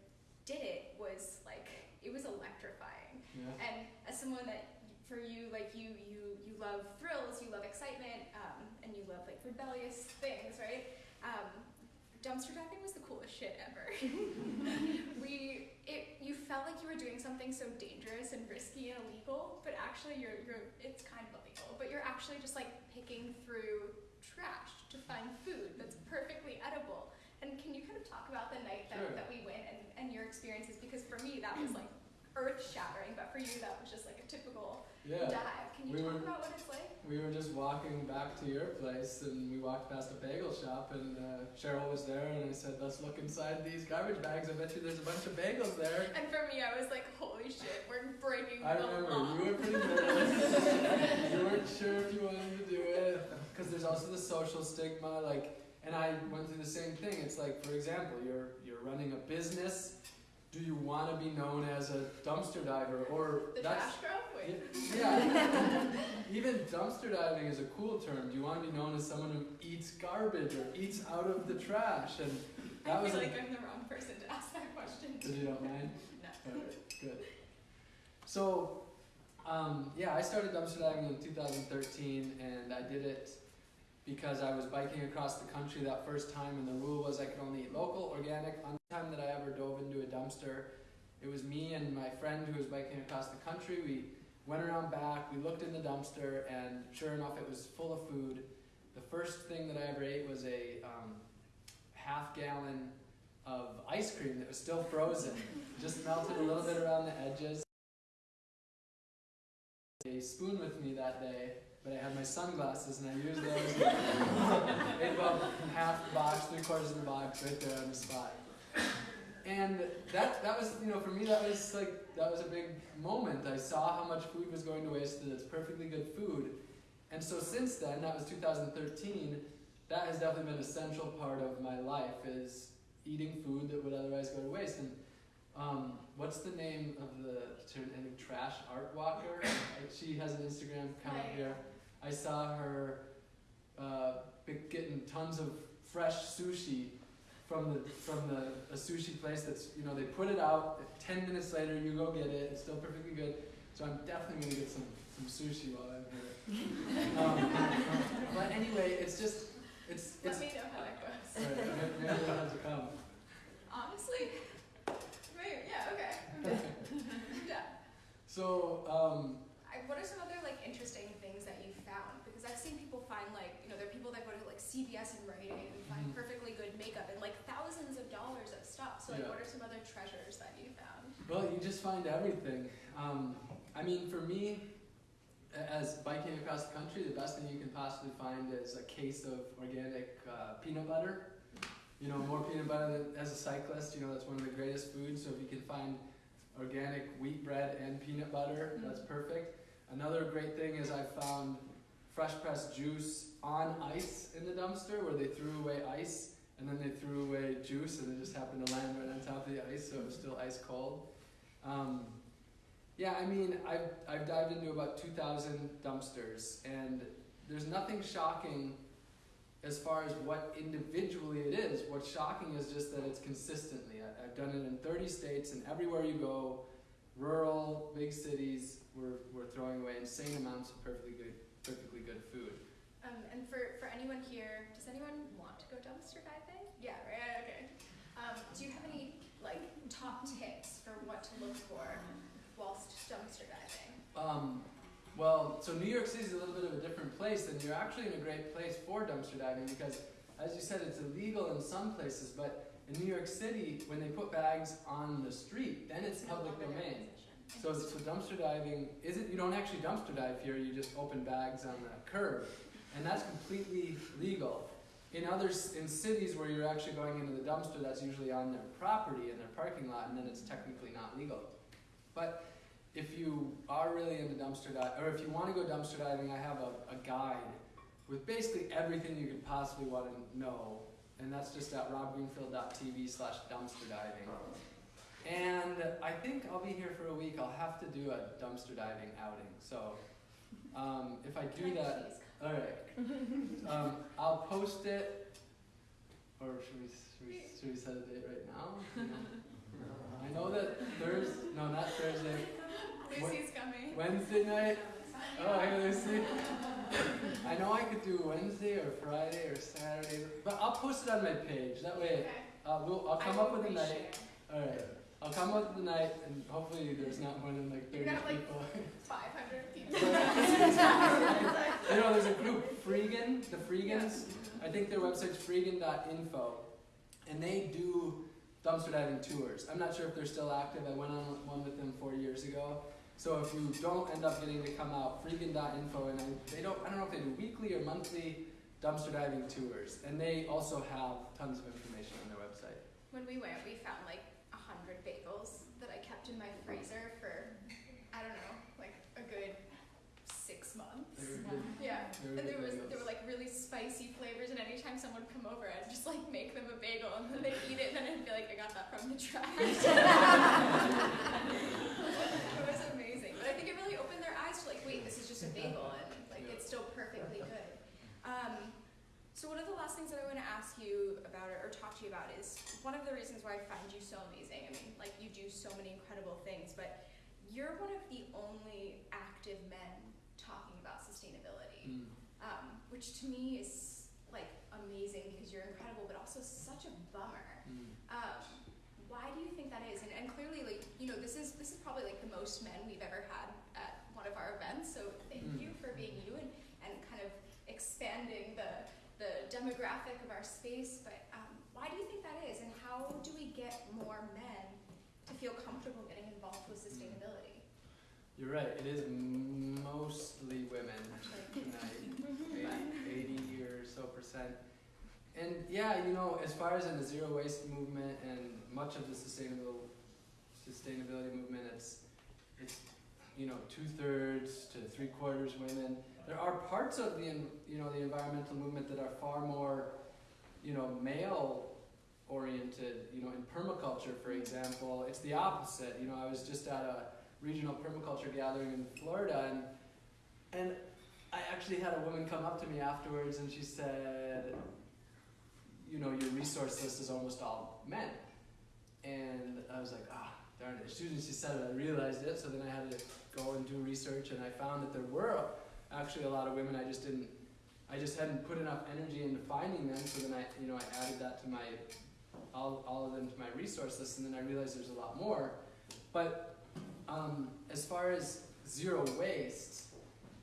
did it was like it was electrifying. Yeah. And as someone that, for you, like you, you, you love thrills, you love excitement, um, and you love like rebellious things, right? Um, dumpster diving was the coolest shit ever. <laughs> we, it, you felt like you were doing something so dangerous and risky and illegal, but actually you're, you're, it's kind of illegal, but you're actually just like picking through trash to find food that's perfectly edible. And can you kind of talk about the night that, Sure. that we went and, and your experiences? Because for me, that was like earth shattering, but for you, that was just like a typical Yeah. dive. Can you We talk were- about what it's like? we were just walking back to your place, and we walked past a bagel shop, and uh, Cheryl was there, and I said, "Let's look inside these garbage bags. I bet you there's a bunch of bagels there." And for me, I was like, holy shit, we're breaking I remember law. you were pretty nervous. you weren't sure if you wanted to do it because there's also the social stigma. Like, and I went through the same thing. It's like, for example, you're you're running a business. Do you want to be known as a dumpster diver or The that's trash girl? Yeah. <laughs> Even dumpster diving is a cool term. Do you want to be known as someone who eats garbage or eats out of the trash? And <laughs> that I was feel a, like I'm the wrong person to ask that question. Did you don't mind? No. Good. So, um, yeah, I started dumpster diving in 2013, and I did it because I was biking across the country that first time, and the rule was I could only eat local, organic. On the time that I ever dove into a dumpster, it was me and my friend who was biking across the country. We went around back, we looked in the dumpster, and sure enough, it was full of food. The first thing that I ever ate was a um, half gallon of ice cream that was still frozen. <laughs> Just melted a little bit around the edges. A spoon with me that day, but I had my sunglasses and I used those. Ate about half the box, three quarters of the box, right there on the spot. And that that was, you know, for me that was like that was a big moment. I saw how much food was going to waste, and it's perfectly good food. And so since then, that was 2013. That has definitely been an essential part of my life is eating food that would otherwise go to waste. And um, what's the name of the I think trash art walker? She has an Instagram account here. I saw her uh, getting tons of fresh sushi from the from the a sushi place that's you know they put it out. Ten minutes later, you go get it. It's still perfectly good. So I'm definitely gonna get some some sushi while I'm here. <laughs> Um, but anyway, it's just it's Let it's. me know how that goes. Alright, maybe- have to come. Honestly, maybe, yeah, okay. <laughs> I'm down. So, um, what are some other like interesting things that you found? Because I've seen people find like you know there are people that go to like CVS and Rite Aid and find Mhm. perfectly good makeup and like thousands of dollars of stuff. So like, Yeah. what are some other treasures that you found? well, you just find everything. Um, I mean, for me, as biking across the country, the best thing you can possibly find is a case of organic uh, peanut butter. You know, more peanut butter than, as a cyclist, you know, that's one of the greatest foods. So if you can find organic wheat bread and peanut butter, that's perfect. Another great thing is I found fresh pressed juice on ice in the dumpster where they threw away ice and then they threw away juice and it just happened to land right on top of the ice so it was still ice cold. Um, yeah, I mean, I've, I've dived into about 2,000 dumpsters and there's nothing shocking as far as what individually it is. What's shocking is just that it's consistently. I, I've done it in 30 states and everywhere you go, rural, big cities, we're, we're throwing away insane amounts of perfectly good, perfectly good food. Um, and for, for anyone here, does anyone want to go dumpster diving? Yeah, right, okay. Um, do you have any like top tips for what to look for whilst dumpster diving? Um, well, so New York City is a little bit of a different place, and you're actually in a great place for dumpster diving because, as you said, it's illegal in some places, but in New York City, when they put bags on the street, then it's public domain. So, so dumpster diving isn't, you don't actually dumpster dive here, you just open bags on the curb, and that's completely legal. In others, in cities where you're actually going into the dumpster, that's usually on their property, in their parking lot, and then it's technically not legal. But if you are really into dumpster diving, or if you want to go dumpster diving, I have a, a guide with basically everything you could possibly want to know, and that's just at robgreenfield.tv slash dumpster diving. And I think I'll be here for a week. I'll have to do a dumpster diving outing. So um, if I do that, all right. Um, I'll post it, or should we, should we, should we set a date right now? I know that Thursday, no, not Thursday? <laughs> Lucy's coming. Wednesday night. Oh, hey Lucy. <laughs> I know I could do Wednesday or Friday or Saturday, but I'll post it on my page. That way, Okay. uh, we'll, I'll come I up with a night. All right. I'll come up with the night, and hopefully there's not more than like 30 You're like, people. <laughs> 500 people. <laughs> you know, there's a group, Freegan, the Freegans. I think their website's freegan.info, and they do dumpster diving tours. I'm not sure if they're still active. I went on one with them four years ago, So if you don't end up getting to come out, freegan.info, and I, they don't, I don't know if they do weekly or monthly dumpster diving tours, and they also have tons of information on their website. When we went, we found like a hundred bagels that I kept in my freezer for, I don't know, like a good six months. Were Yeah, and there was bagels. there were like really spicy flavors, and anytime someone would come over, I'd just like make them a bagel, and then they'd eat it, and then I'd be like, I got that from the trash. <laughs> <laughs> it was amazing, but I think it really opened their eyes to like, wait, this is just a bagel, and like it's still perfectly good. Um, so one of the last things that I want to ask you about or, or talk to you about is one of the reasons why I find you so amazing. I mean, like you do so many incredible things, but you're one of the only active men talking about sustainability Mm. um, which to me is like amazing because you're incredible, but also such a bummer. Mm. Um, why do you think that is? And, and clearly, like you know, this is this is probably like the most men we've ever had at one of our events. So thank Mm. you for being you and, and kind of expanding the the demographic of our space. But um, why do you think that is? And how do we get more men to feel comfortable getting involved with sustainability? You're right, it is mostly women tonight, <laughs> eighty or so percent. And yeah, you know, as far as in the zero waste movement and much of the sustainable sustainability movement, it's it's you know two thirds to three quarters women. There are parts of the you know the environmental movement that are far more you know male oriented. You know, in permaculture, for example, it's the opposite. You know, I was just at a regional permaculture gathering in Florida, and and I actually had a woman come up to me afterwards, and she said, "You know, your resource list is almost all men," and I was like, "Ah, darn it!" As soon as she said it, I realized it. So then I had to go and do research, and I found that there were actually a lot of women. I just didn't. I just hadn't put enough energy into finding them, so then I, you know, I added that to my, all, all of them to my resource list, and then I realized there's a lot more. But um, as far as zero waste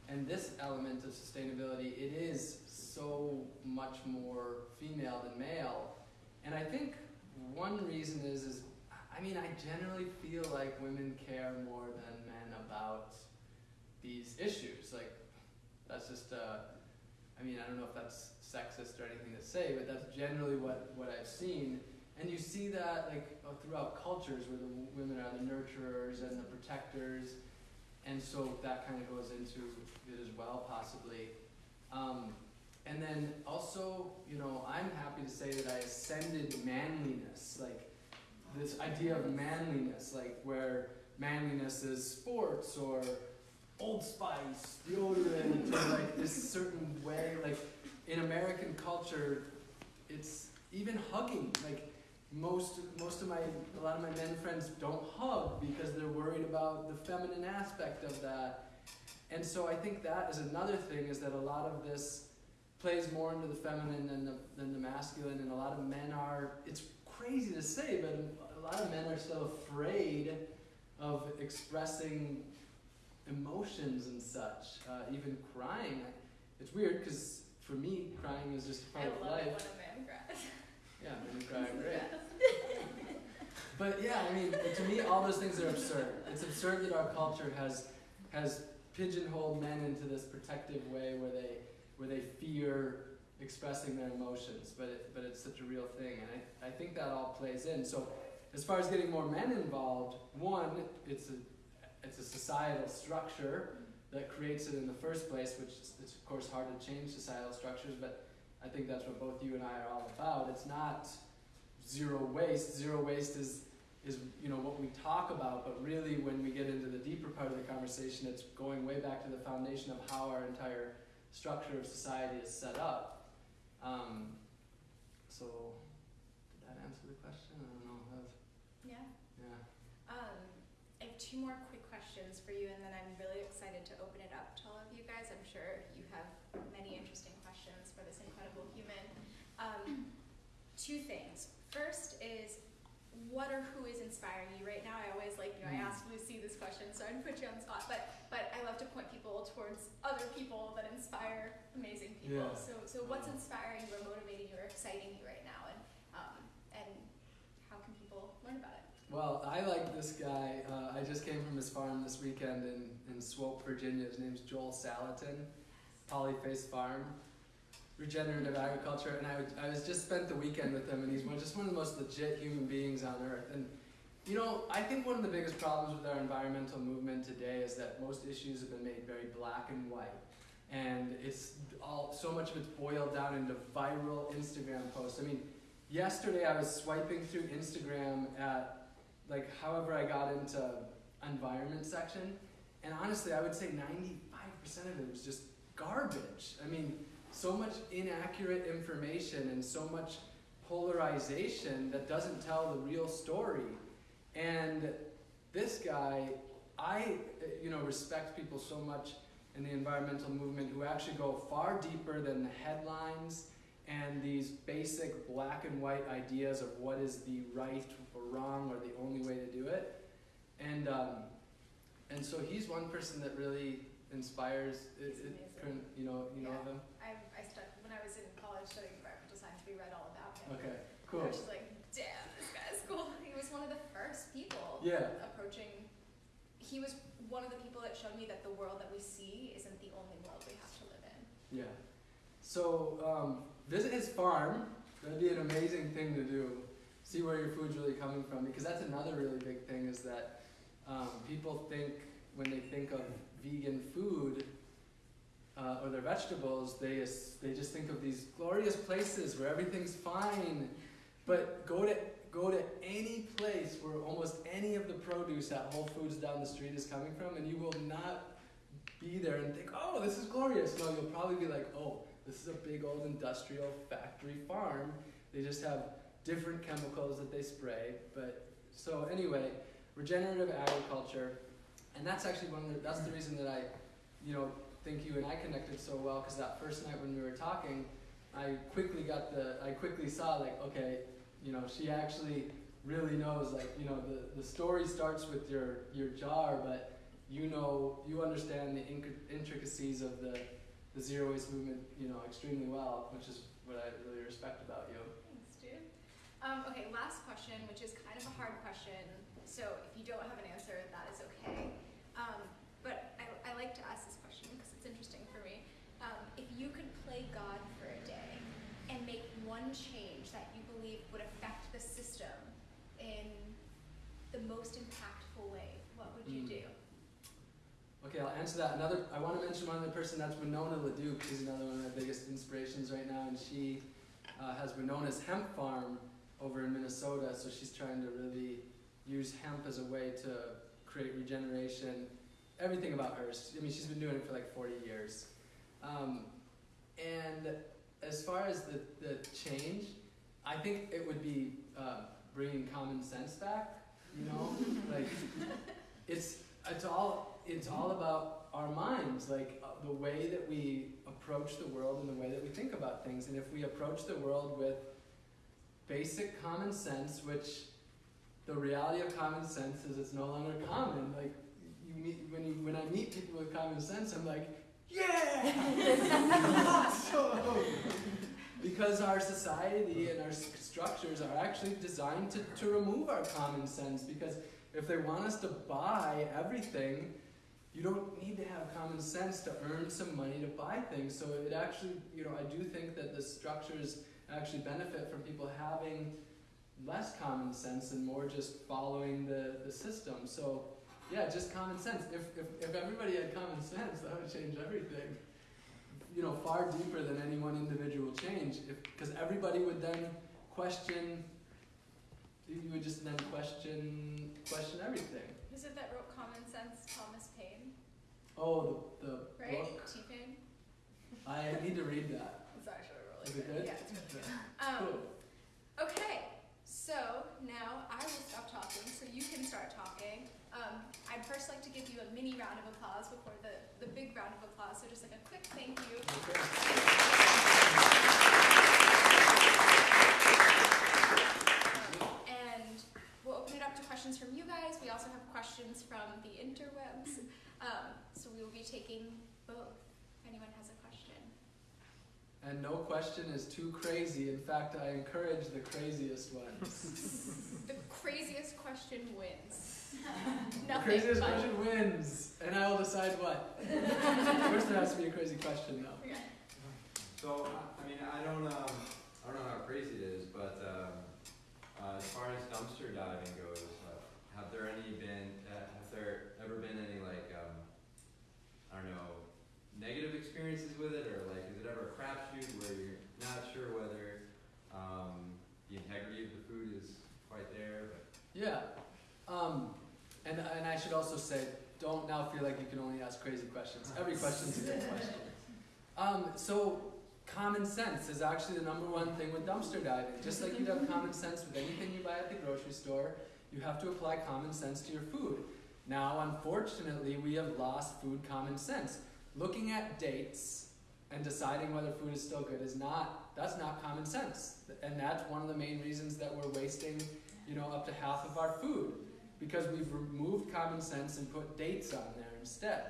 and this element of sustainability, it is so much more female than male. And I think one reason is, is I mean, I generally feel like women care more than men about these issues. Like, that's just, uh, I mean, I don't know if that's sexist or anything to say, but that's generally what, what I've seen. And you see that like uh, throughout cultures where the women are the nurturers and the protectors, and so that kind of goes into it as well, possibly. Um, and then also, you know, I'm happy to say that I ascended manliness, like this idea of manliness, like where manliness is sports or Old Spice, deodorant, or like this certain way, like in American culture, it's even hugging, like most most of my a lot of my men friends don't hug because they're worried about the feminine aspect of that. And so i think that is another thing is that a lot of this plays more into the feminine than the, than the masculine and a lot of men are it's crazy to say but a lot of men are still afraid of expressing emotions and such uh, even crying it's weird because for me crying is just part I of love life it when a man cries. <laughs> yeah, men cry <laughs> great. <laughs> But yeah, I mean, to me, all those things are absurd. It's absurd that our culture has has pigeonholed men into this protective way where they where they fear expressing their emotions, but it, but it's such a real thing, and I, I think that all plays in. So, as far as getting more men involved, one, it's a it's a societal structure that creates it in the first place, which is it's of course hard to change societal structures, but I think that's what both you and I are all about. It's not zero waste. Zero waste is is you know what we talk about, but really when we get into the deeper part of the conversation, it's going way back to the foundation of how our entire structure of society is set up. Um, so, did that answer the question? I don't know. Yeah. yeah. Um, I have two more quick questions for you, and then I'm really excited to open it up to all of you guys. I'm sure you have many interesting questions for this incredible human. Um, two things. First is, what or who is inspiring you right now? I always like, you know, I Mm. asked Lucy this question, so I'd put you on the spot, but but I love to point people towards other people that inspire amazing people. Yeah. So so what's inspiring you or motivating you or exciting you right now, and um, and how can people learn about it? Well, I like this guy. Uh, I just came from his farm this weekend in, in Swoope, Virginia. His name's Joel Salatin, Polyface Farm, regenerative agriculture. And I, would, I was just spent the weekend with him, and he's one, just one of the most legit human beings on earth. And you know, I think one of the biggest problems with our environmental movement today is that most issues have been made very black and white. And it's all so much of it's boiled down into viral Instagram posts. I mean, yesterday I was swiping through Instagram at like however I got into environment section, and honestly, I would say 95% of it was just garbage. I mean, so much inaccurate information and so much polarization that doesn't tell the real story. And this guy, I you know respect people so much in the environmental movement who actually go far deeper than the headlines and these basic black and white ideas of what is the right or wrong or the only way to do it. And um, and so he's one person that really inspires. It, it, you know, you know him. I, I stuck, when I was in college studying environmental science, we read all about him. Okay, cool. I was just like, damn, this guy's cool. <laughs> He was one of the first people Yeah. approaching. He was one of the people that showed me that the world that we see isn't the only world we have to live in. Yeah. So um, visit his farm. That'd be an amazing thing to do. See where your food's really coming from, because that's another really big thing. Is that um, people think when they think of vegan food uh, or their vegetables, they they just think of these glorious places where everything's fine. But go to go to any place where almost any of the produce at Whole Foods down the street is coming from, and you will not be there and think, oh, this is glorious. No, you'll probably be like, oh, this is a big old industrial factory farm. They just have different chemicals that they spray. But so anyway, regenerative agriculture, and that's actually one of the, that's the reason that I, you know, think you and I connected so well because that first night when we were talking, I quickly got the I quickly saw like okay, you know, she actually really knows like you know the the story starts with your your jar, but you know you understand the intricacies of the the zero waste movement, you know, extremely well, which is what I really respect about you. Thanks, dude. Um, okay, last question, which is kind of a hard question. So if you don't have an answer, that is okay. Um, but I, I like to ask this question because it's interesting for me. Um, if you could play God for a day and make one change that you believe would affect the system in the most impactful way, what would you Mm. do? Okay, I'll answer that. Another, I want to mention one other person. That's Winona LaDuke. She's another one of my biggest inspirations right now, and she uh, has Winona's hemp farm over in Minnesota. So she's trying to really use hemp as a way to create regeneration. Everything about her. I mean, she's been doing it for like 40 years. Um, and as far as the, the change, I think it would be uh, bringing common sense back. You know, <laughs> like it's it's all it's all about our minds, like uh, the way that we approach the world and the way that we think about things. And if we approach the world with basic common sense, which the reality of common sense is it's no longer common. Like you meet when you when I meet people with common sense, I'm like, yeah, so <laughs> because our society and our structures are actually designed to, to remove our common sense because if they want us to buy everything you don't need to have common sense to earn some money to buy things. So it actually you know i do think that the structures actually benefit from people having less common sense and more just following the, the system. So yeah just common sense if, if, if everybody had common <laughs> sense that would change everything you know, far deeper than any one individual change, because everybody would then question. You would just then question question everything. Who's it that wrote Common Sense? Thomas Paine, Oh, the, the right? book. T Paine. I need to read that. It's actually really Is it good. good? Yeah, it's really good. Um, Cool. Okay, so now I will stop talking so you can start talking. Um, I'd first like to give you a mini round of applause before the, the big round of applause. So just like a quick thank you. Okay. And we'll open it up to questions from you guys. We also have questions from the interwebs. Um, so we will be taking both. If anyone has a. and no question is too crazy. In fact, I encourage the craziest ones. <laughs> The craziest question wins. <laughs> the craziest but- question wins, and I will decide what. <laughs> First, there has to be a crazy question, though. Okay. So, I I mean, I don't, um, I don't know how crazy it is, but, um, uh, as far as dumpster diving goes, uh, have there any been, uh, have there ever been any like, um, I don't know, negative experiences with it, or like, is it ever a crapshoot where you're not sure whether, um, the integrity of the food is quite there, but Yeah. Um, and, and I should also say, don't now feel like you can only ask crazy questions. Every question's a good question. Um, so, common sense is actually the number one thing with dumpster diving. Just like you'd have common sense with anything you buy at the grocery store, you have to apply common sense to your food. Now, unfortunately, we have lost food common sense. Looking at dates and deciding whether food is still good is not, that's not common sense. And that's one of the main reasons that we're wasting you know, up to half of our food because we've removed common sense and put dates on there instead.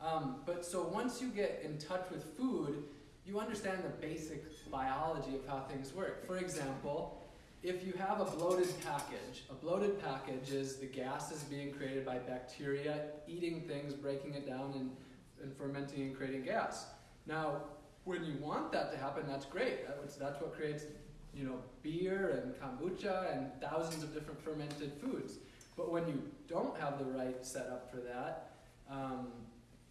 Um, but so once you get in touch with food, you understand the basic biology of how things work. For example, if you have a bloated package, a bloated package is the gas is being created by bacteria eating things, breaking it down, and, and fermenting and creating gas. Now, when you want that to happen, that's great. That's, that's what creates you know, beer and kombucha and thousands of different fermented foods. But when you don't have the right setup for that, um,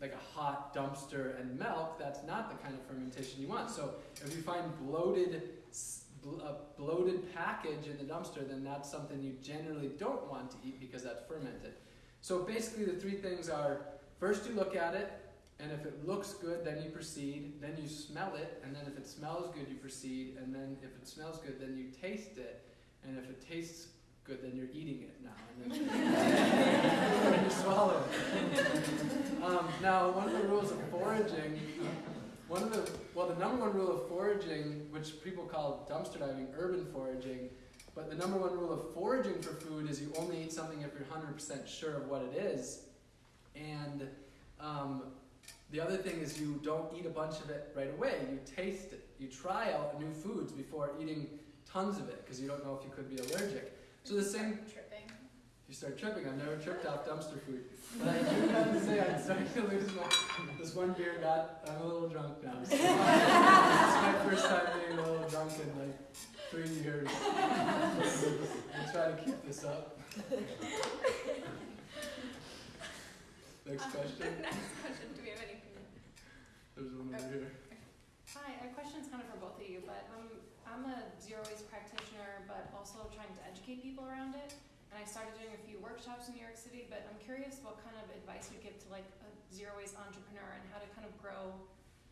like a hot dumpster and milk, that's not the kind of fermentation you want. So if you find bloated, a bloated package in the dumpster, then that's something you generally don't want to eat because that's fermented. So basically, the three things are: first, you look at it, and if it looks good, then you proceed. Then you smell it, and then if it smells good, you proceed. And then if it smells good, then you taste it. And if it tastes good, then you're eating it now. And then <laughs> you swallow it. Um, now, one of the rules of foraging, one of the well, the number one rule of foraging, which people call dumpster diving, urban foraging. But the number one rule of foraging for food is you only eat something if you're 100% sure of what it is. And um, the other thing is you don't eat a bunch of it right away. You taste it. You try out new foods before eating tons of it because you don't know if you could be allergic. So the same, Tripping. you start tripping. I've never tripped off dumpster food. But I do have to say I'm starting to lose my. This one beer got. I'm a little drunk now. So this is my first time being a little drunk in like three years. <laughs> I'll try to keep this up. <laughs> Next uh, question. <laughs> Next question. Do we have any? There's one over oh, here. Hi, my question's kind of for both of you, but I'm, I'm a zero waste practitioner, but also trying to educate people around it. And I started doing a few workshops in New York City, but I'm curious what kind of advice you give to like a zero waste entrepreneur and how to kind of grow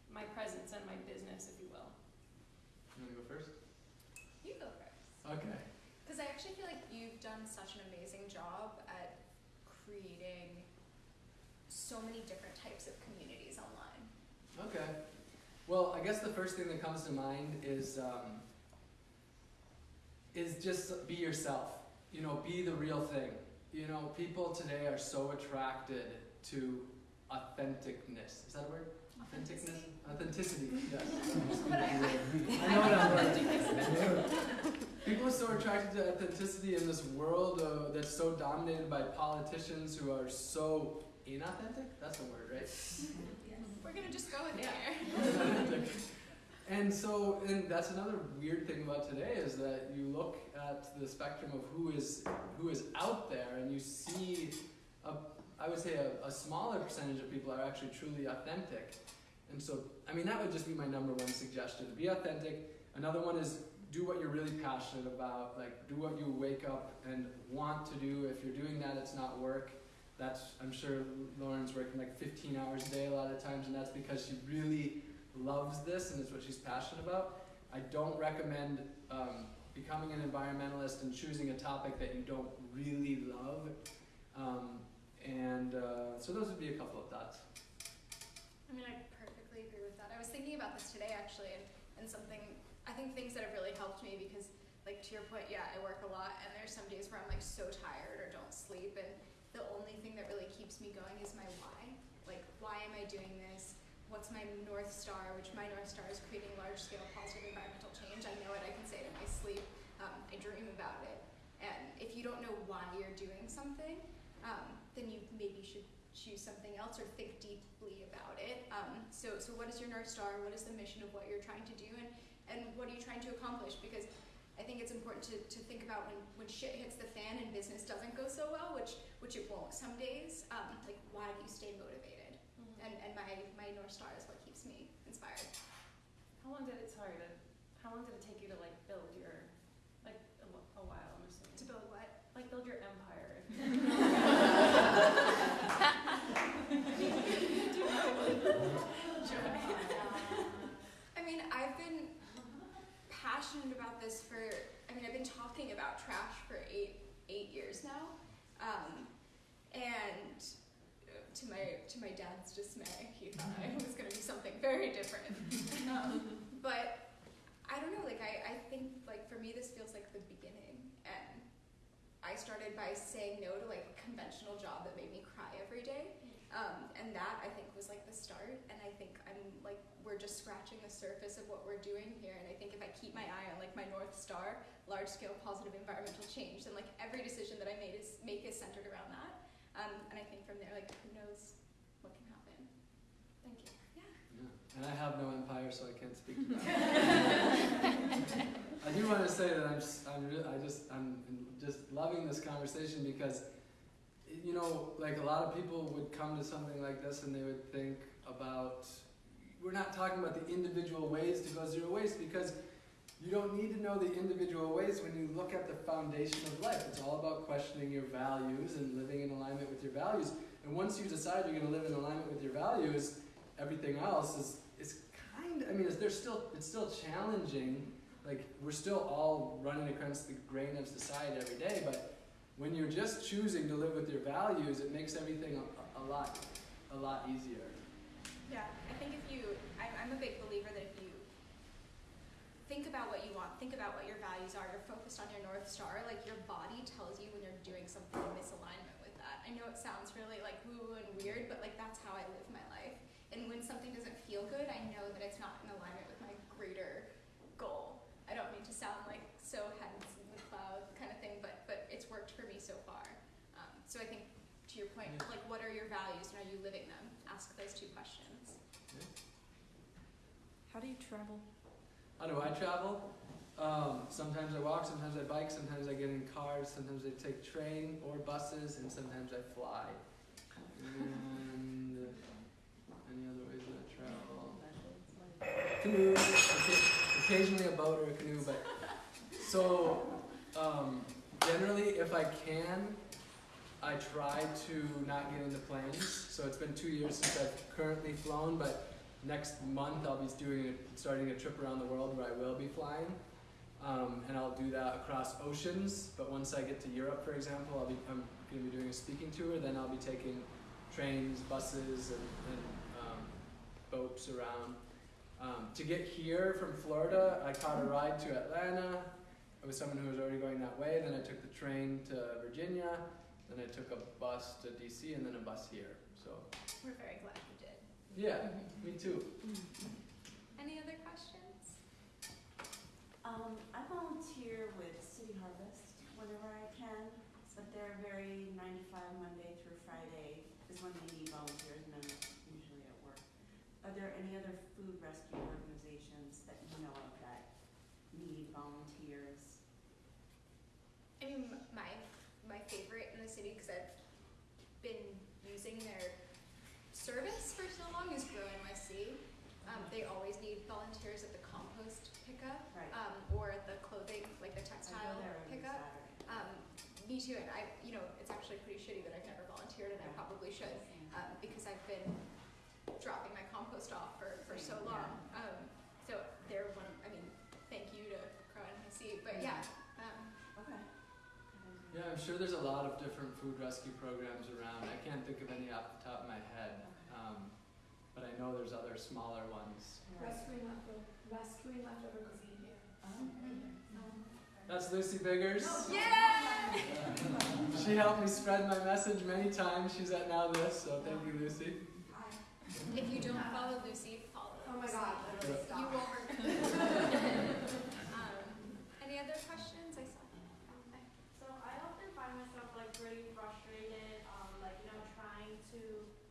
my presence and my business, if you will. You wanna go first? You go first. Okay. Because I actually feel like you've done such an amazing job at creating so many different types of communities online. Okay. Well, I guess the first thing that comes to mind is um, is just be yourself. You know, be the real thing. You know, people today are so attracted to authenticness. Is that a word? Authenticness? Authenticity. Yes. <laughs> But I, I, <laughs> I know that word. <laughs> People are so attracted to authenticity in this world uh, that's so dominated by politicians who are so inauthentic. That's the word, right? we're gonna just go with Yeah. there. <laughs> and so, and that's another weird thing about today is that you look at the spectrum of who is who is out there, and you see, a, I would say, a, a smaller percentage of people are actually truly authentic. And so, I mean, that would just be my number one suggestion: be authentic. Another one is do what you're really passionate about. Like, do what you wake up and want to do. If you're doing that, it's not work. That's I'm sure Lauren's working like 15 hours a day a lot of times, and that's because she really loves this and it's what she's passionate about. I don't recommend um, becoming an environmentalist and choosing a topic that you don't really love. Um, and uh, so those would be a couple of thoughts. I mean, I perfectly agree with that. I was thinking about this today actually, and, and something, I think things that have really helped me because, like, to your point, yeah, I work a lot, and there's some days where I'm like so tired or don't sleep, and the only thing that really keeps me going is my why. Like, why am I doing this? what's my North Star, which my North Star is creating large scale positive environmental change. I know it, I can say it in my sleep, um, I dream about it. And if you don't know why you're doing something, um, then you maybe should choose something else or think deeply about it. Um, so, so what is your North Star? What is the mission of what you're trying to do? And, and what are you trying to accomplish? Because I think it's important to, to think about when, when shit hits the fan and business doesn't go so well, which, which it won't some days, um, like why do you stay motivated? Mm-hmm. And, and my, my North Star is what keeps me inspired. How long did it, sorry, to, how long did it take you to like build your, like a, a while, I'm assuming? To build what? Like build your empire. <laughs> I mean, I've been passionate about this for. I mean, I've been talking about trash for eight eight years now, um, and to my to my dad's dismay, he thought I <laughs> was going to do something very different. Um, but I don't know. Like, I I think like for me, this feels like the beginning, and I started by saying no to like a conventional job that made me cry every day. Um, and that I think was like the start. And I think I'm like we're just scratching the surface of what we're doing here. And I think if I keep my eye on like my north star, large scale positive environmental change, then like every decision that I made is make is centered around that. Um, and I think from there, like who knows what can happen. Thank you. Yeah. And I have no empire, so I can't speak to that. <laughs> <laughs> I do want to say that I'm just, I'm, I just, I'm just loving this conversation because, you know, like a lot of people would come to something like this and they would think about, we're not talking about the individual ways to go zero waste because you don't need to know the individual ways when you look at the foundation of life. It's all about questioning your values and living in alignment with your values. And once you decide you're going to live in alignment with your values, everything else is is kind. I mean, it's, there's still it's still challenging. Like we're still all running against the grain of society every day, but when you're just choosing to live with your values, it makes everything a, a lot a lot easier. Yeah, I think if you, I'm, I'm a big believer that if you think about what you want, think about what your values are, you're focused on your North Star, like your body tells you when you're doing something in misalignment with that. I know it sounds really like woo woo and weird, but like that's how I live my life. And when something doesn't feel good, I know that it's not in alignment with my greater goal. I don't mean to sound like so heads in the cloud kind of thing, but but it's worked for me so far. Um, so I think to your point, Yeah. like what are your values and are you living them? Ask those two questions. How do you travel? How do I travel? Um, sometimes I walk, sometimes I bike, sometimes I get in cars, sometimes I take train or buses, and sometimes I fly. And any other ways that I travel? Canoe, occasionally a boat or a canoe, but so um, generally, if I can, I try to not get into planes. So it's been two years since I've currently flown, but next month I'll be doing a, starting a trip around the world where I will be flying, um, and I'll do that across oceans. But once I get to Europe, for example, I'll be I'm going to be doing a speaking tour. Then I'll be taking trains, buses, and, and um, boats around. Um, to get here from Florida, I caught a ride to Atlanta. I was someone who was already going that way. Then I took the train to Virginia. Then I took a bus to DC, and then a bus here. So We're very glad you did. yeah, me too. Any other questions? Um, I volunteer with City Harvest whenever I can, but they're very nine to five, Monday through Friday is when they need volunteers, and I'm usually at work. Are there any other food rescue organizations that you know of that need volunteers? I mean, my my favorite in the city because I've been using their service for so long is Grow NYC. Um, they always need volunteers at the compost pickup Right. um, or at the clothing, like the textile go there every pickup. Um, me too, and I, you know, it's actually pretty shitty that I've never volunteered, and I probably should um, because I've been dropping my compost off for, for so Same, long. Um, so they're one. I mean, thank you to Grow NYC, but yeah. Um, Okay. Yeah, I'm sure there's a lot of different food rescue programs around. I can't think of any off the top of my head, but I know there's other smaller ones. Right. Rescuing leftover, rescuing leftover cuisine here. Oh. That's Lucy Biggers. yeah. <laughs> She helped me spread my message many times. She's at Now This, so thank you, Lucy. If you don't follow Oh my Lucy. god, literally Yeah. stop. You will regret um, Any other questions? I saw. Okay. So I often find myself like pretty frustrated, um, like, you know, trying to,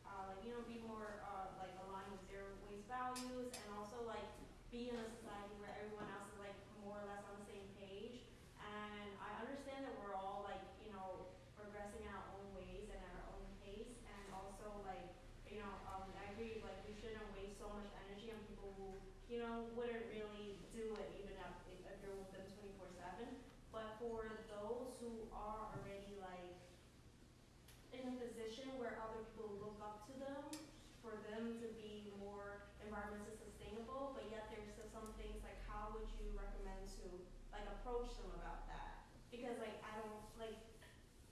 uh, like, you know, be more, uh, like aligned with zero waste values and also like be in a society where everyone else is like more or less on the same page. And I understand that we're all like, you know, progressing in our own ways and at our own pace and also like, you know, um, I agree, like, we shouldn't waste so much energy on people who, you know, wouldn't really do it even if, if if you're with them twenty-four seven. But for those who are already like in a position where other people look up to them, for them to be more environmentally sustainable, but yet there's still some things like how would you recommend to like approach them about that? Because like I don't like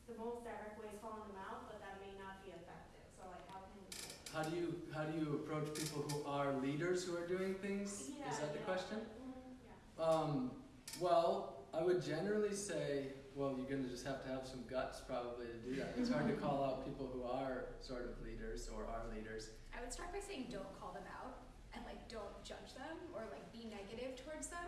the most direct way is calling them out, but that may not be effective. So like how can we do it? How do you how do you approach people who are leaders who are doing things? Yeah, Is that the yeah, question? mhm, yeah. Um, well, I would generally say, well, you're gonna just have to have some guts probably to do that. It's hard to <laughs> call out people who are sort of leaders or are leaders. I would start by saying don't call them out and like don't judge them or like be negative towards them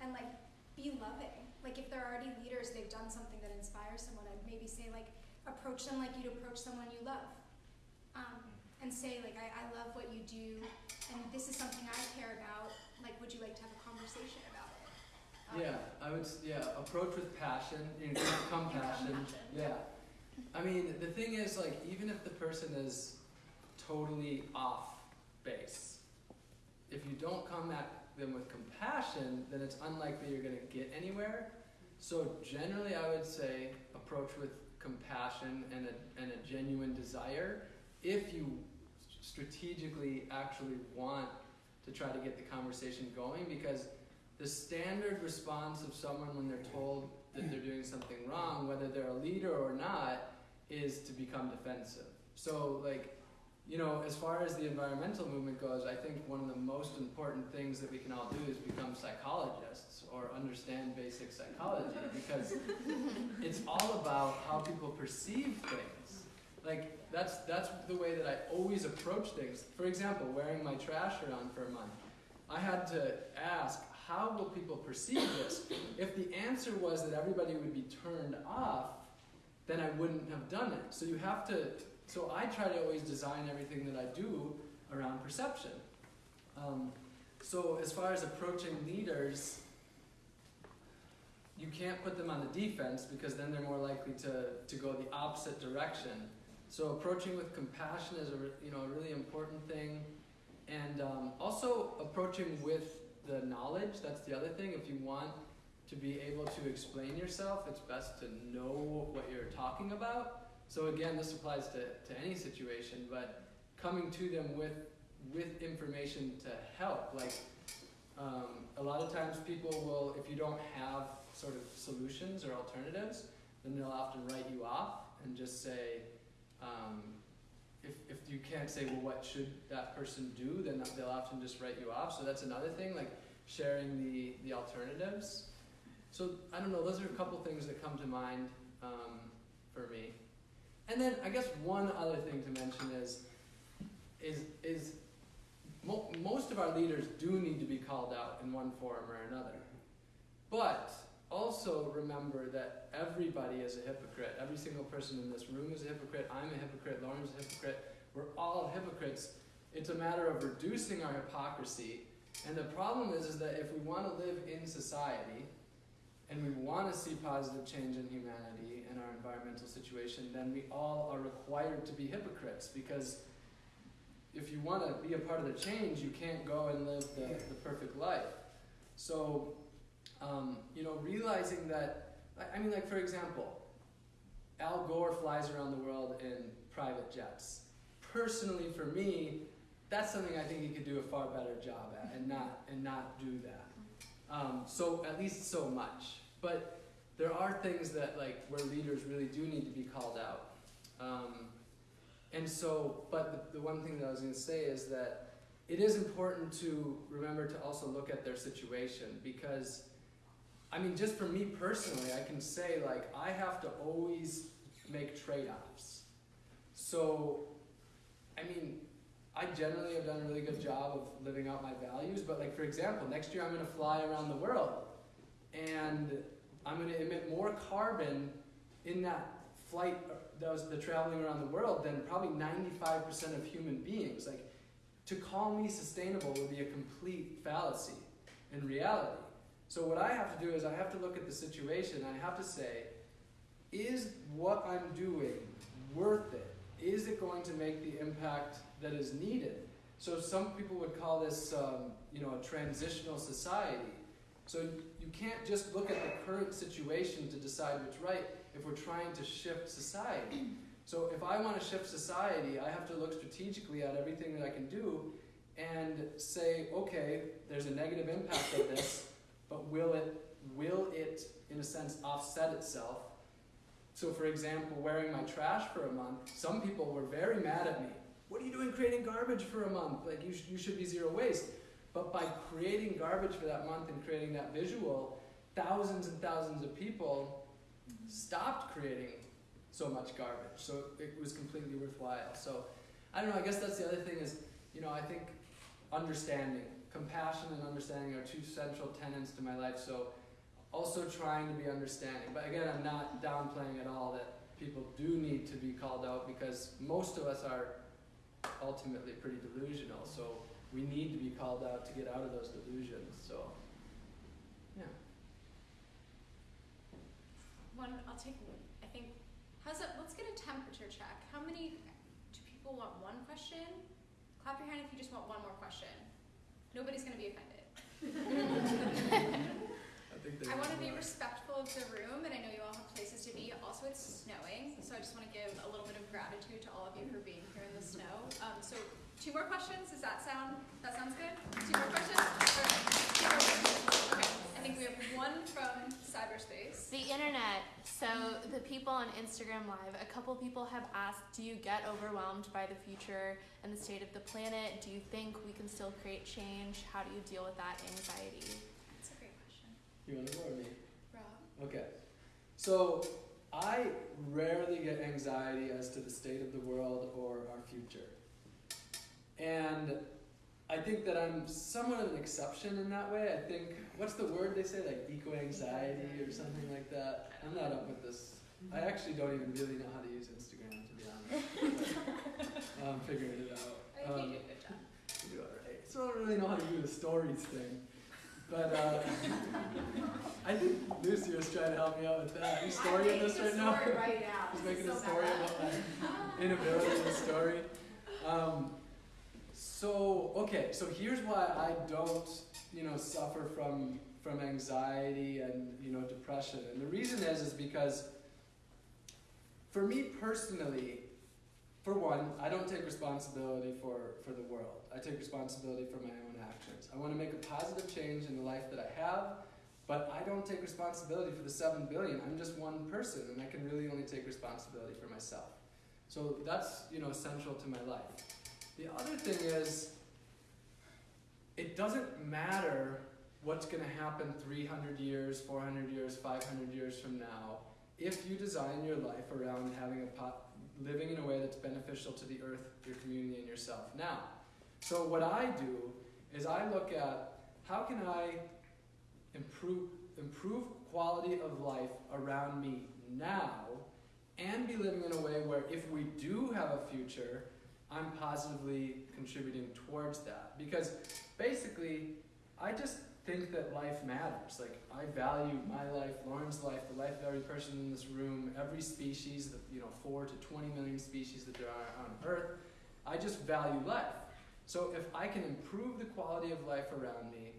and like be loving. Like if they're already leaders, they've done something that inspires someone, I'd maybe say like approach them like you'd approach someone you love. And say like I, I love what you do and this is something I care about. Like would you like to have a conversation about it? Um, Yeah, I would. Yeah, approach with passion, you know, compassion. compassion. Yeah. I mean, the thing is, like, even if the person is totally off base, if you don't come at them with compassion, then it's unlikely you're gonna get anywhere. So generally, I would say approach with compassion and a, and a genuine desire. If you strategically actually want to try to get the conversation going, because the standard response of someone when they're told that they're doing something wrong, whether they're a leader or not, is to become defensive. So, like, you know, as far as the environmental movement goes, I think one of the most important things that we can all do is become psychologists or understand basic psychology because <laughs> it's all about how people perceive things. Like that's that's the way that I always approach things. For example, wearing my trash around for a month. I had to ask, how will people perceive this? If the answer was that everybody would be turned off, then I wouldn't have done it. So you have to, so I try to always design everything that I do around perception. Um, so as far as approaching leaders, you can't put them on the defense because then they're more likely to, to go the opposite direction. So approaching with compassion is a you know a really important thing, and um, also approaching with the knowledge. That's the other thing. If you want to be able to explain yourself, it's best to know what you're talking about. So again, this applies to, to any situation, but coming to them with with information to help. Like um, a lot of times, people will, if you don't have sort of solutions or alternatives, then they'll often write you off and just say, um, if, if you can't say, well, what should that person do, then they'll often just write you off. So that's another thing, like sharing the, the alternatives. So I don't know, those are a couple things that come to mind um, for me. And then I guess one other thing to mention is, is, is mo- most of our leaders do need to be called out in one form or another. But also remember that everybody is a hypocrite. Every single person in this room is a hypocrite. I'm a hypocrite. Lauren's a hypocrite. We're all hypocrites. It's a matter of reducing our hypocrisy. And the problem is, is that if we want to live in society and we want to see positive change in humanity and our environmental situation, then we all are required to be hypocrites because if you want to be a part of the change, you can't go and live the, the perfect life. So, um, you know, realizing that, I- mean, like for example, Al Gore flies around the world in private jets. Personally, for me, that's something I think he could do a far better job at, and not and not do that. Um, so at least so much. But there are things that like where leaders really do need to be called out. Um, and so, but the, the one thing that I was going to say is that it is important to remember to also look at their situation because, I mean, just for me personally, I can say like I have to always make trade offs. So, I mean, I generally have done a really good job of living out my values, but like for example, next year I'm gonna fly around the world and I'm gonna emit more carbon in that flight uh, that was the traveling around the world than probably 95% of human beings. Like to call me sustainable would be a complete fallacy in reality. So what I have to do is I have to look at the situation. I have to say, is what I'm doing worth it? Is it going to make the impact that is needed? So some people would call this, um, you know, a transitional society. So you can't just look at the current situation to decide what's right if we're trying to shift society. So if I want to shift society, I have to look strategically at everything that I can do and say, okay, there's a negative impact of this, but will it will it in a sense offset itself? So for example, wearing my trash for a month, some people were very mad at me. What are you doing creating garbage for a month? Like you, sh- you should be zero waste. But by creating garbage for that month and creating that visual, thousands and thousands of people stopped creating so much garbage. So it was completely worthwhile. So I don't know, I guess that's the other thing is, you know, I think understanding, compassion and understanding are two central tenets to my life. So also trying to be understanding. But again, I'm not downplaying at all that people do need to be called out because most of us are ultimately pretty delusional. So we need to be called out to get out of those delusions. So yeah. One, I'll take, I think, how's it, let's get a temperature check. How many, do people want one question? Clap your hand if you just want one more question. Nobody's gonna be offended. <laughs> I I want to be respectful of the room, and I know you all have places to be. Also, it's snowing, so I just want to give a little bit of gratitude to all of you for being here in the snow. Um, so, two more questions. Does that sound? That sounds good. Two more questions. All right. Two more questions. Okay. I think we have one from cyberspace. The internet. So the people on Instagram Live, a couple people have asked, do you get overwhelmed by the future and the state of the planet? Do you think we can still create change? How do you deal with that anxiety? That's a great question. You want to go or me? Rob. Okay. So I rarely get anxiety as to the state of the world or our future. And I think that I'm somewhat of an exception in that way. I think, what's the word they say? Like eco anxiety or something like that. I'm not up with this. I actually don't even really know how to use Instagram, to be honest. <laughs> I'm figuring it out. I think Um, you do a good job. you do alright. So I don't really know how to do the stories thing. But uh, <laughs> I think Lucy was trying to help me out with that. Are you storying this right now? right now. He's making <laughs> a story about my inability in the story. Um, so okay, so here's why I don't, you know, suffer from from anxiety and you know depression, and the reason is is because for me personally, for one, I don't take responsibility for for the world. I take responsibility for my own actions. I want to make a positive change in the life that I have, but I don't take responsibility for the seven billion. I'm just one person, and I can really only take responsibility for myself. So that's you know essential to my life. The other thing is, it doesn't matter what's going to happen 300 years, 400 years, 500 years from now if you design your life around having a pot, living in a way that's beneficial to the earth, your community, and yourself now. So what I do is I look at how can I improve improve quality of life around me now and be living in a way where if we do have a future, I'm positively contributing towards that. Because basically, I just think that life matters. Like I value my life, Lauren's life, the life of every person in this room, every species, the you know, four to twenty million species that there are on Earth. I just value life. So if I can improve the quality of life around me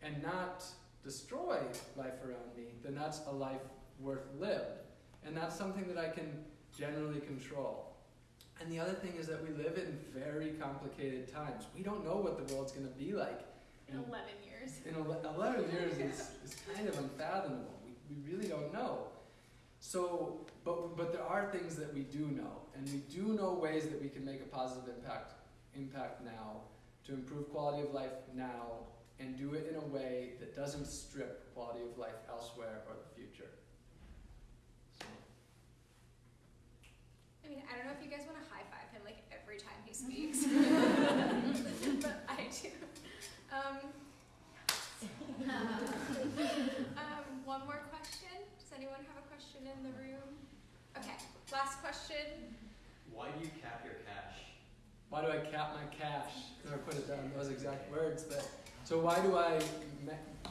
and not destroy life around me, then that's a life worth lived. And that's something that I can generally control. And the other thing is that we live in very complicated times. We don't know what the world's going to be like. In 11 years. In 11 years is, <laughs> is kind of unfathomable. We, we really don't know. So, but, but there are things that we do know. And we do know ways that we can make a positive impact, impact now, to improve quality of life now, and do it in a way that doesn't strip quality of life elsewhere or the future. mean, I don't know if you guys want to high five him like every time he speaks, <laughs> but I do. Um, um, one more question. Does anyone have a question in the room? Okay, last question. Why do you cap your cash? Why do I cap my cash? Never put it down those exact words. But so why do I,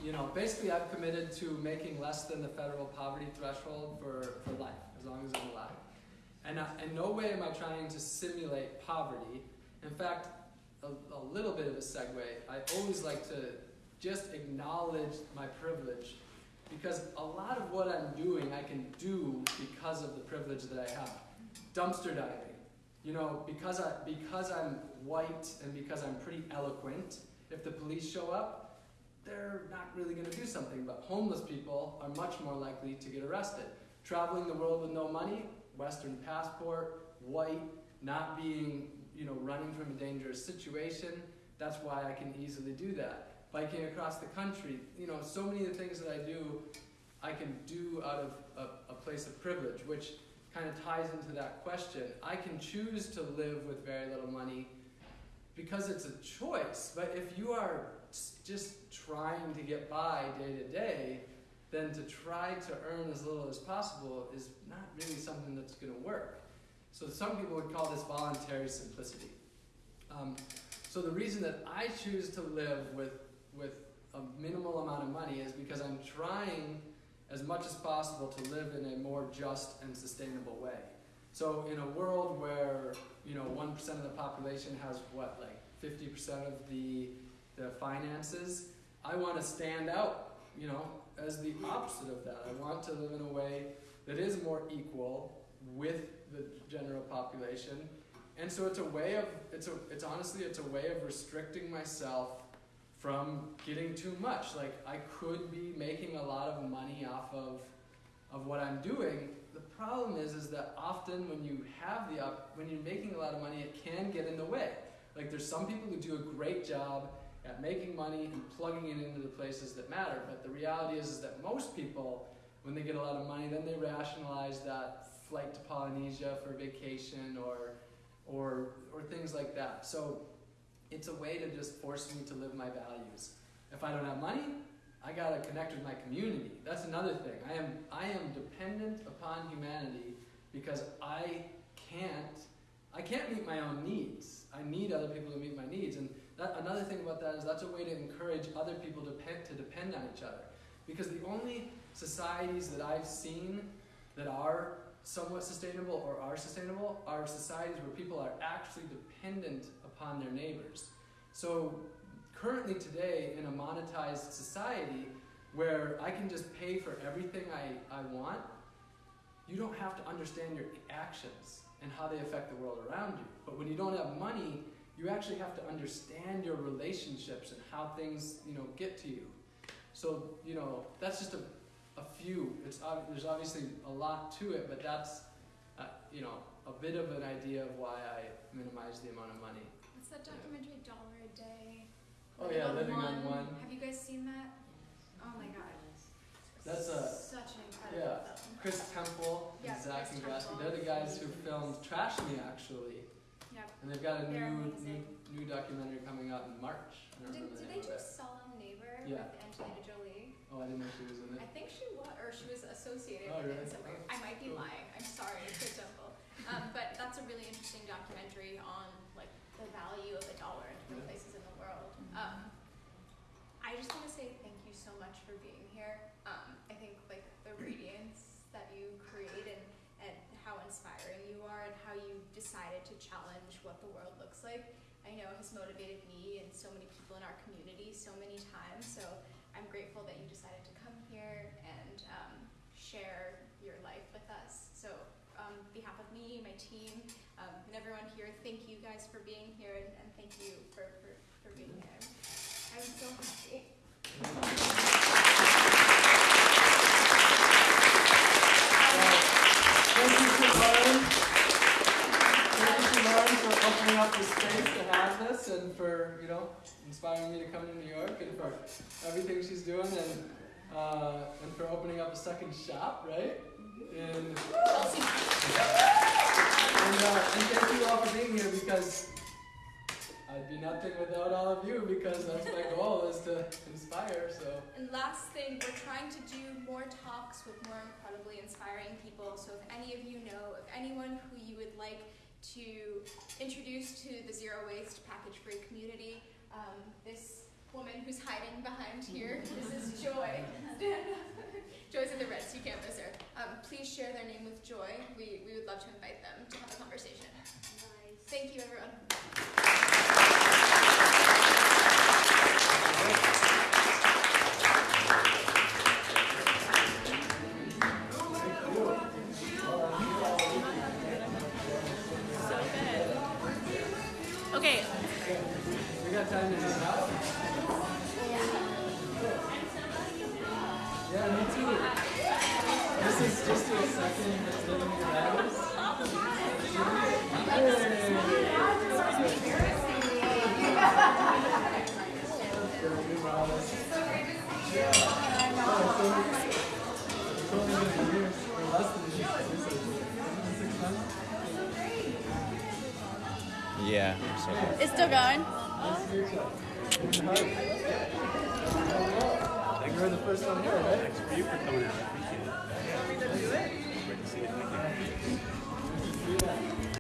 you know, basically I've committed to making less than the federal poverty threshold for, for life, as long as I'm alive. And in no way am I trying to simulate poverty. In fact, a, a little bit of a segue. I always like to just acknowledge my privilege because a lot of what I'm doing I can do because of the privilege that I have. Dumpster diving. You know, because I because I'm white and because I'm pretty eloquent, if the police show up, they're not really going to do something. But homeless people are much more likely to get arrested. Traveling the world with no money, Western passport, white, not being, you know, running from a dangerous situation. That's why I can easily do that. Biking across the country, you know, so many of the things that I do, I can do out of a, a place of privilege, which kind of ties into that question. I can choose to live with very little money because it's a choice. But if you are just trying to get by day to day, then to try to earn as little as possible is not really something that's going to work. So some people would call this voluntary simplicity. Um, so the reason that I choose to live with with a minimal amount of money is because I'm trying as much as possible to live in a more just and sustainable way. So in a world where you know one percent of the population has what like fifty percent of the the finances, I want to stand out. You know, as the opposite of that. I want to live in a way that is more equal with the general population. And so it's a way of it's a it's honestly it's a way of restricting myself from getting too much. Like I could be making a lot of money off of of what I'm doing. The problem is is that often when you have the op- when you're making a lot of money, it can get in the way. Like there's some people who do a great job at making money and plugging it into the places that matter. But the reality is, is that most people, when they get a lot of money, then they rationalize that flight to Polynesia for vacation or or or things like that. So it's a way to just force me to live my values. If I don't have money, I gotta connect with my community. That's another thing. I am I am dependent upon humanity because I can't I can't meet my own needs. I need other people to meet my needs. And that, another thing about that is that's a way to encourage other people to depend, to depend on each other. Because the only societies that I've seen that are somewhat sustainable or are sustainable are societies where people are actually dependent upon their neighbors. So currently today in a monetized society where I can just pay for everything I, I want, you don't have to understand your actions and how they affect the world around you. But when you don't have money, you actually have to understand your relationships and how things, you know, get to you. So, you know, that's just a, a few. It's ob- there's obviously a lot to it, but that's, uh, you know, a bit of an idea of why I minimize the amount of money. What's that documentary, Dollar a Day? Oh yeah, living on one. Have you guys seen that? Oh my god. That's a Such an incredible yeah. film. Chris Temple Yeah, and Zach Chris Ingrasci. Temple. They're the guys who filmed Trash Me actually. And they've got a They're new, new amazing. new documentary coming out in March. Did, the did name they do. Salam Neighbor Yeah. with Angelina Jolie? Oh, I didn't know she was in it. I think she was, or she was associated Oh, with really? it in some way. I might be lying. I'm sorry, Chris Temple. Um, but that's a really interesting documentary on like the value of a dollar in different Yeah. places in the world. Um, I just want to say thank you so much for being here. Um, I think like the radiance that you create and, and how inspiring you are and how you decided to challenge what the world looks like, I know has motivated me and so many people in our community so many times. So I'm grateful that you decided to come here and um, share your life with us. So on behalf of me, my team, um, and everyone here, thank you guys for being here and, and thank you for, for, for being here. I'm so happy. Thank you to Lauren. Thank you to Lauren for up the space to have this and for, you know, inspiring me to come to New York and for everything she's doing and uh, and for opening up a second shop, right? And and, uh, and thank you all for being here because I'd be nothing without all of you because that's my goal is to inspire. So And last thing, we're trying to do more talks with more incredibly inspiring people. So if any of you know of anyone who you would like to introduce to the zero waste package free community, um, this woman who's hiding behind here, <laughs> this is Joy. <laughs> Joy's in the red, so you can't miss her. Um, please share their name with Joy. We, we would love to invite them to have a conversation. Nice. Thank you, everyone.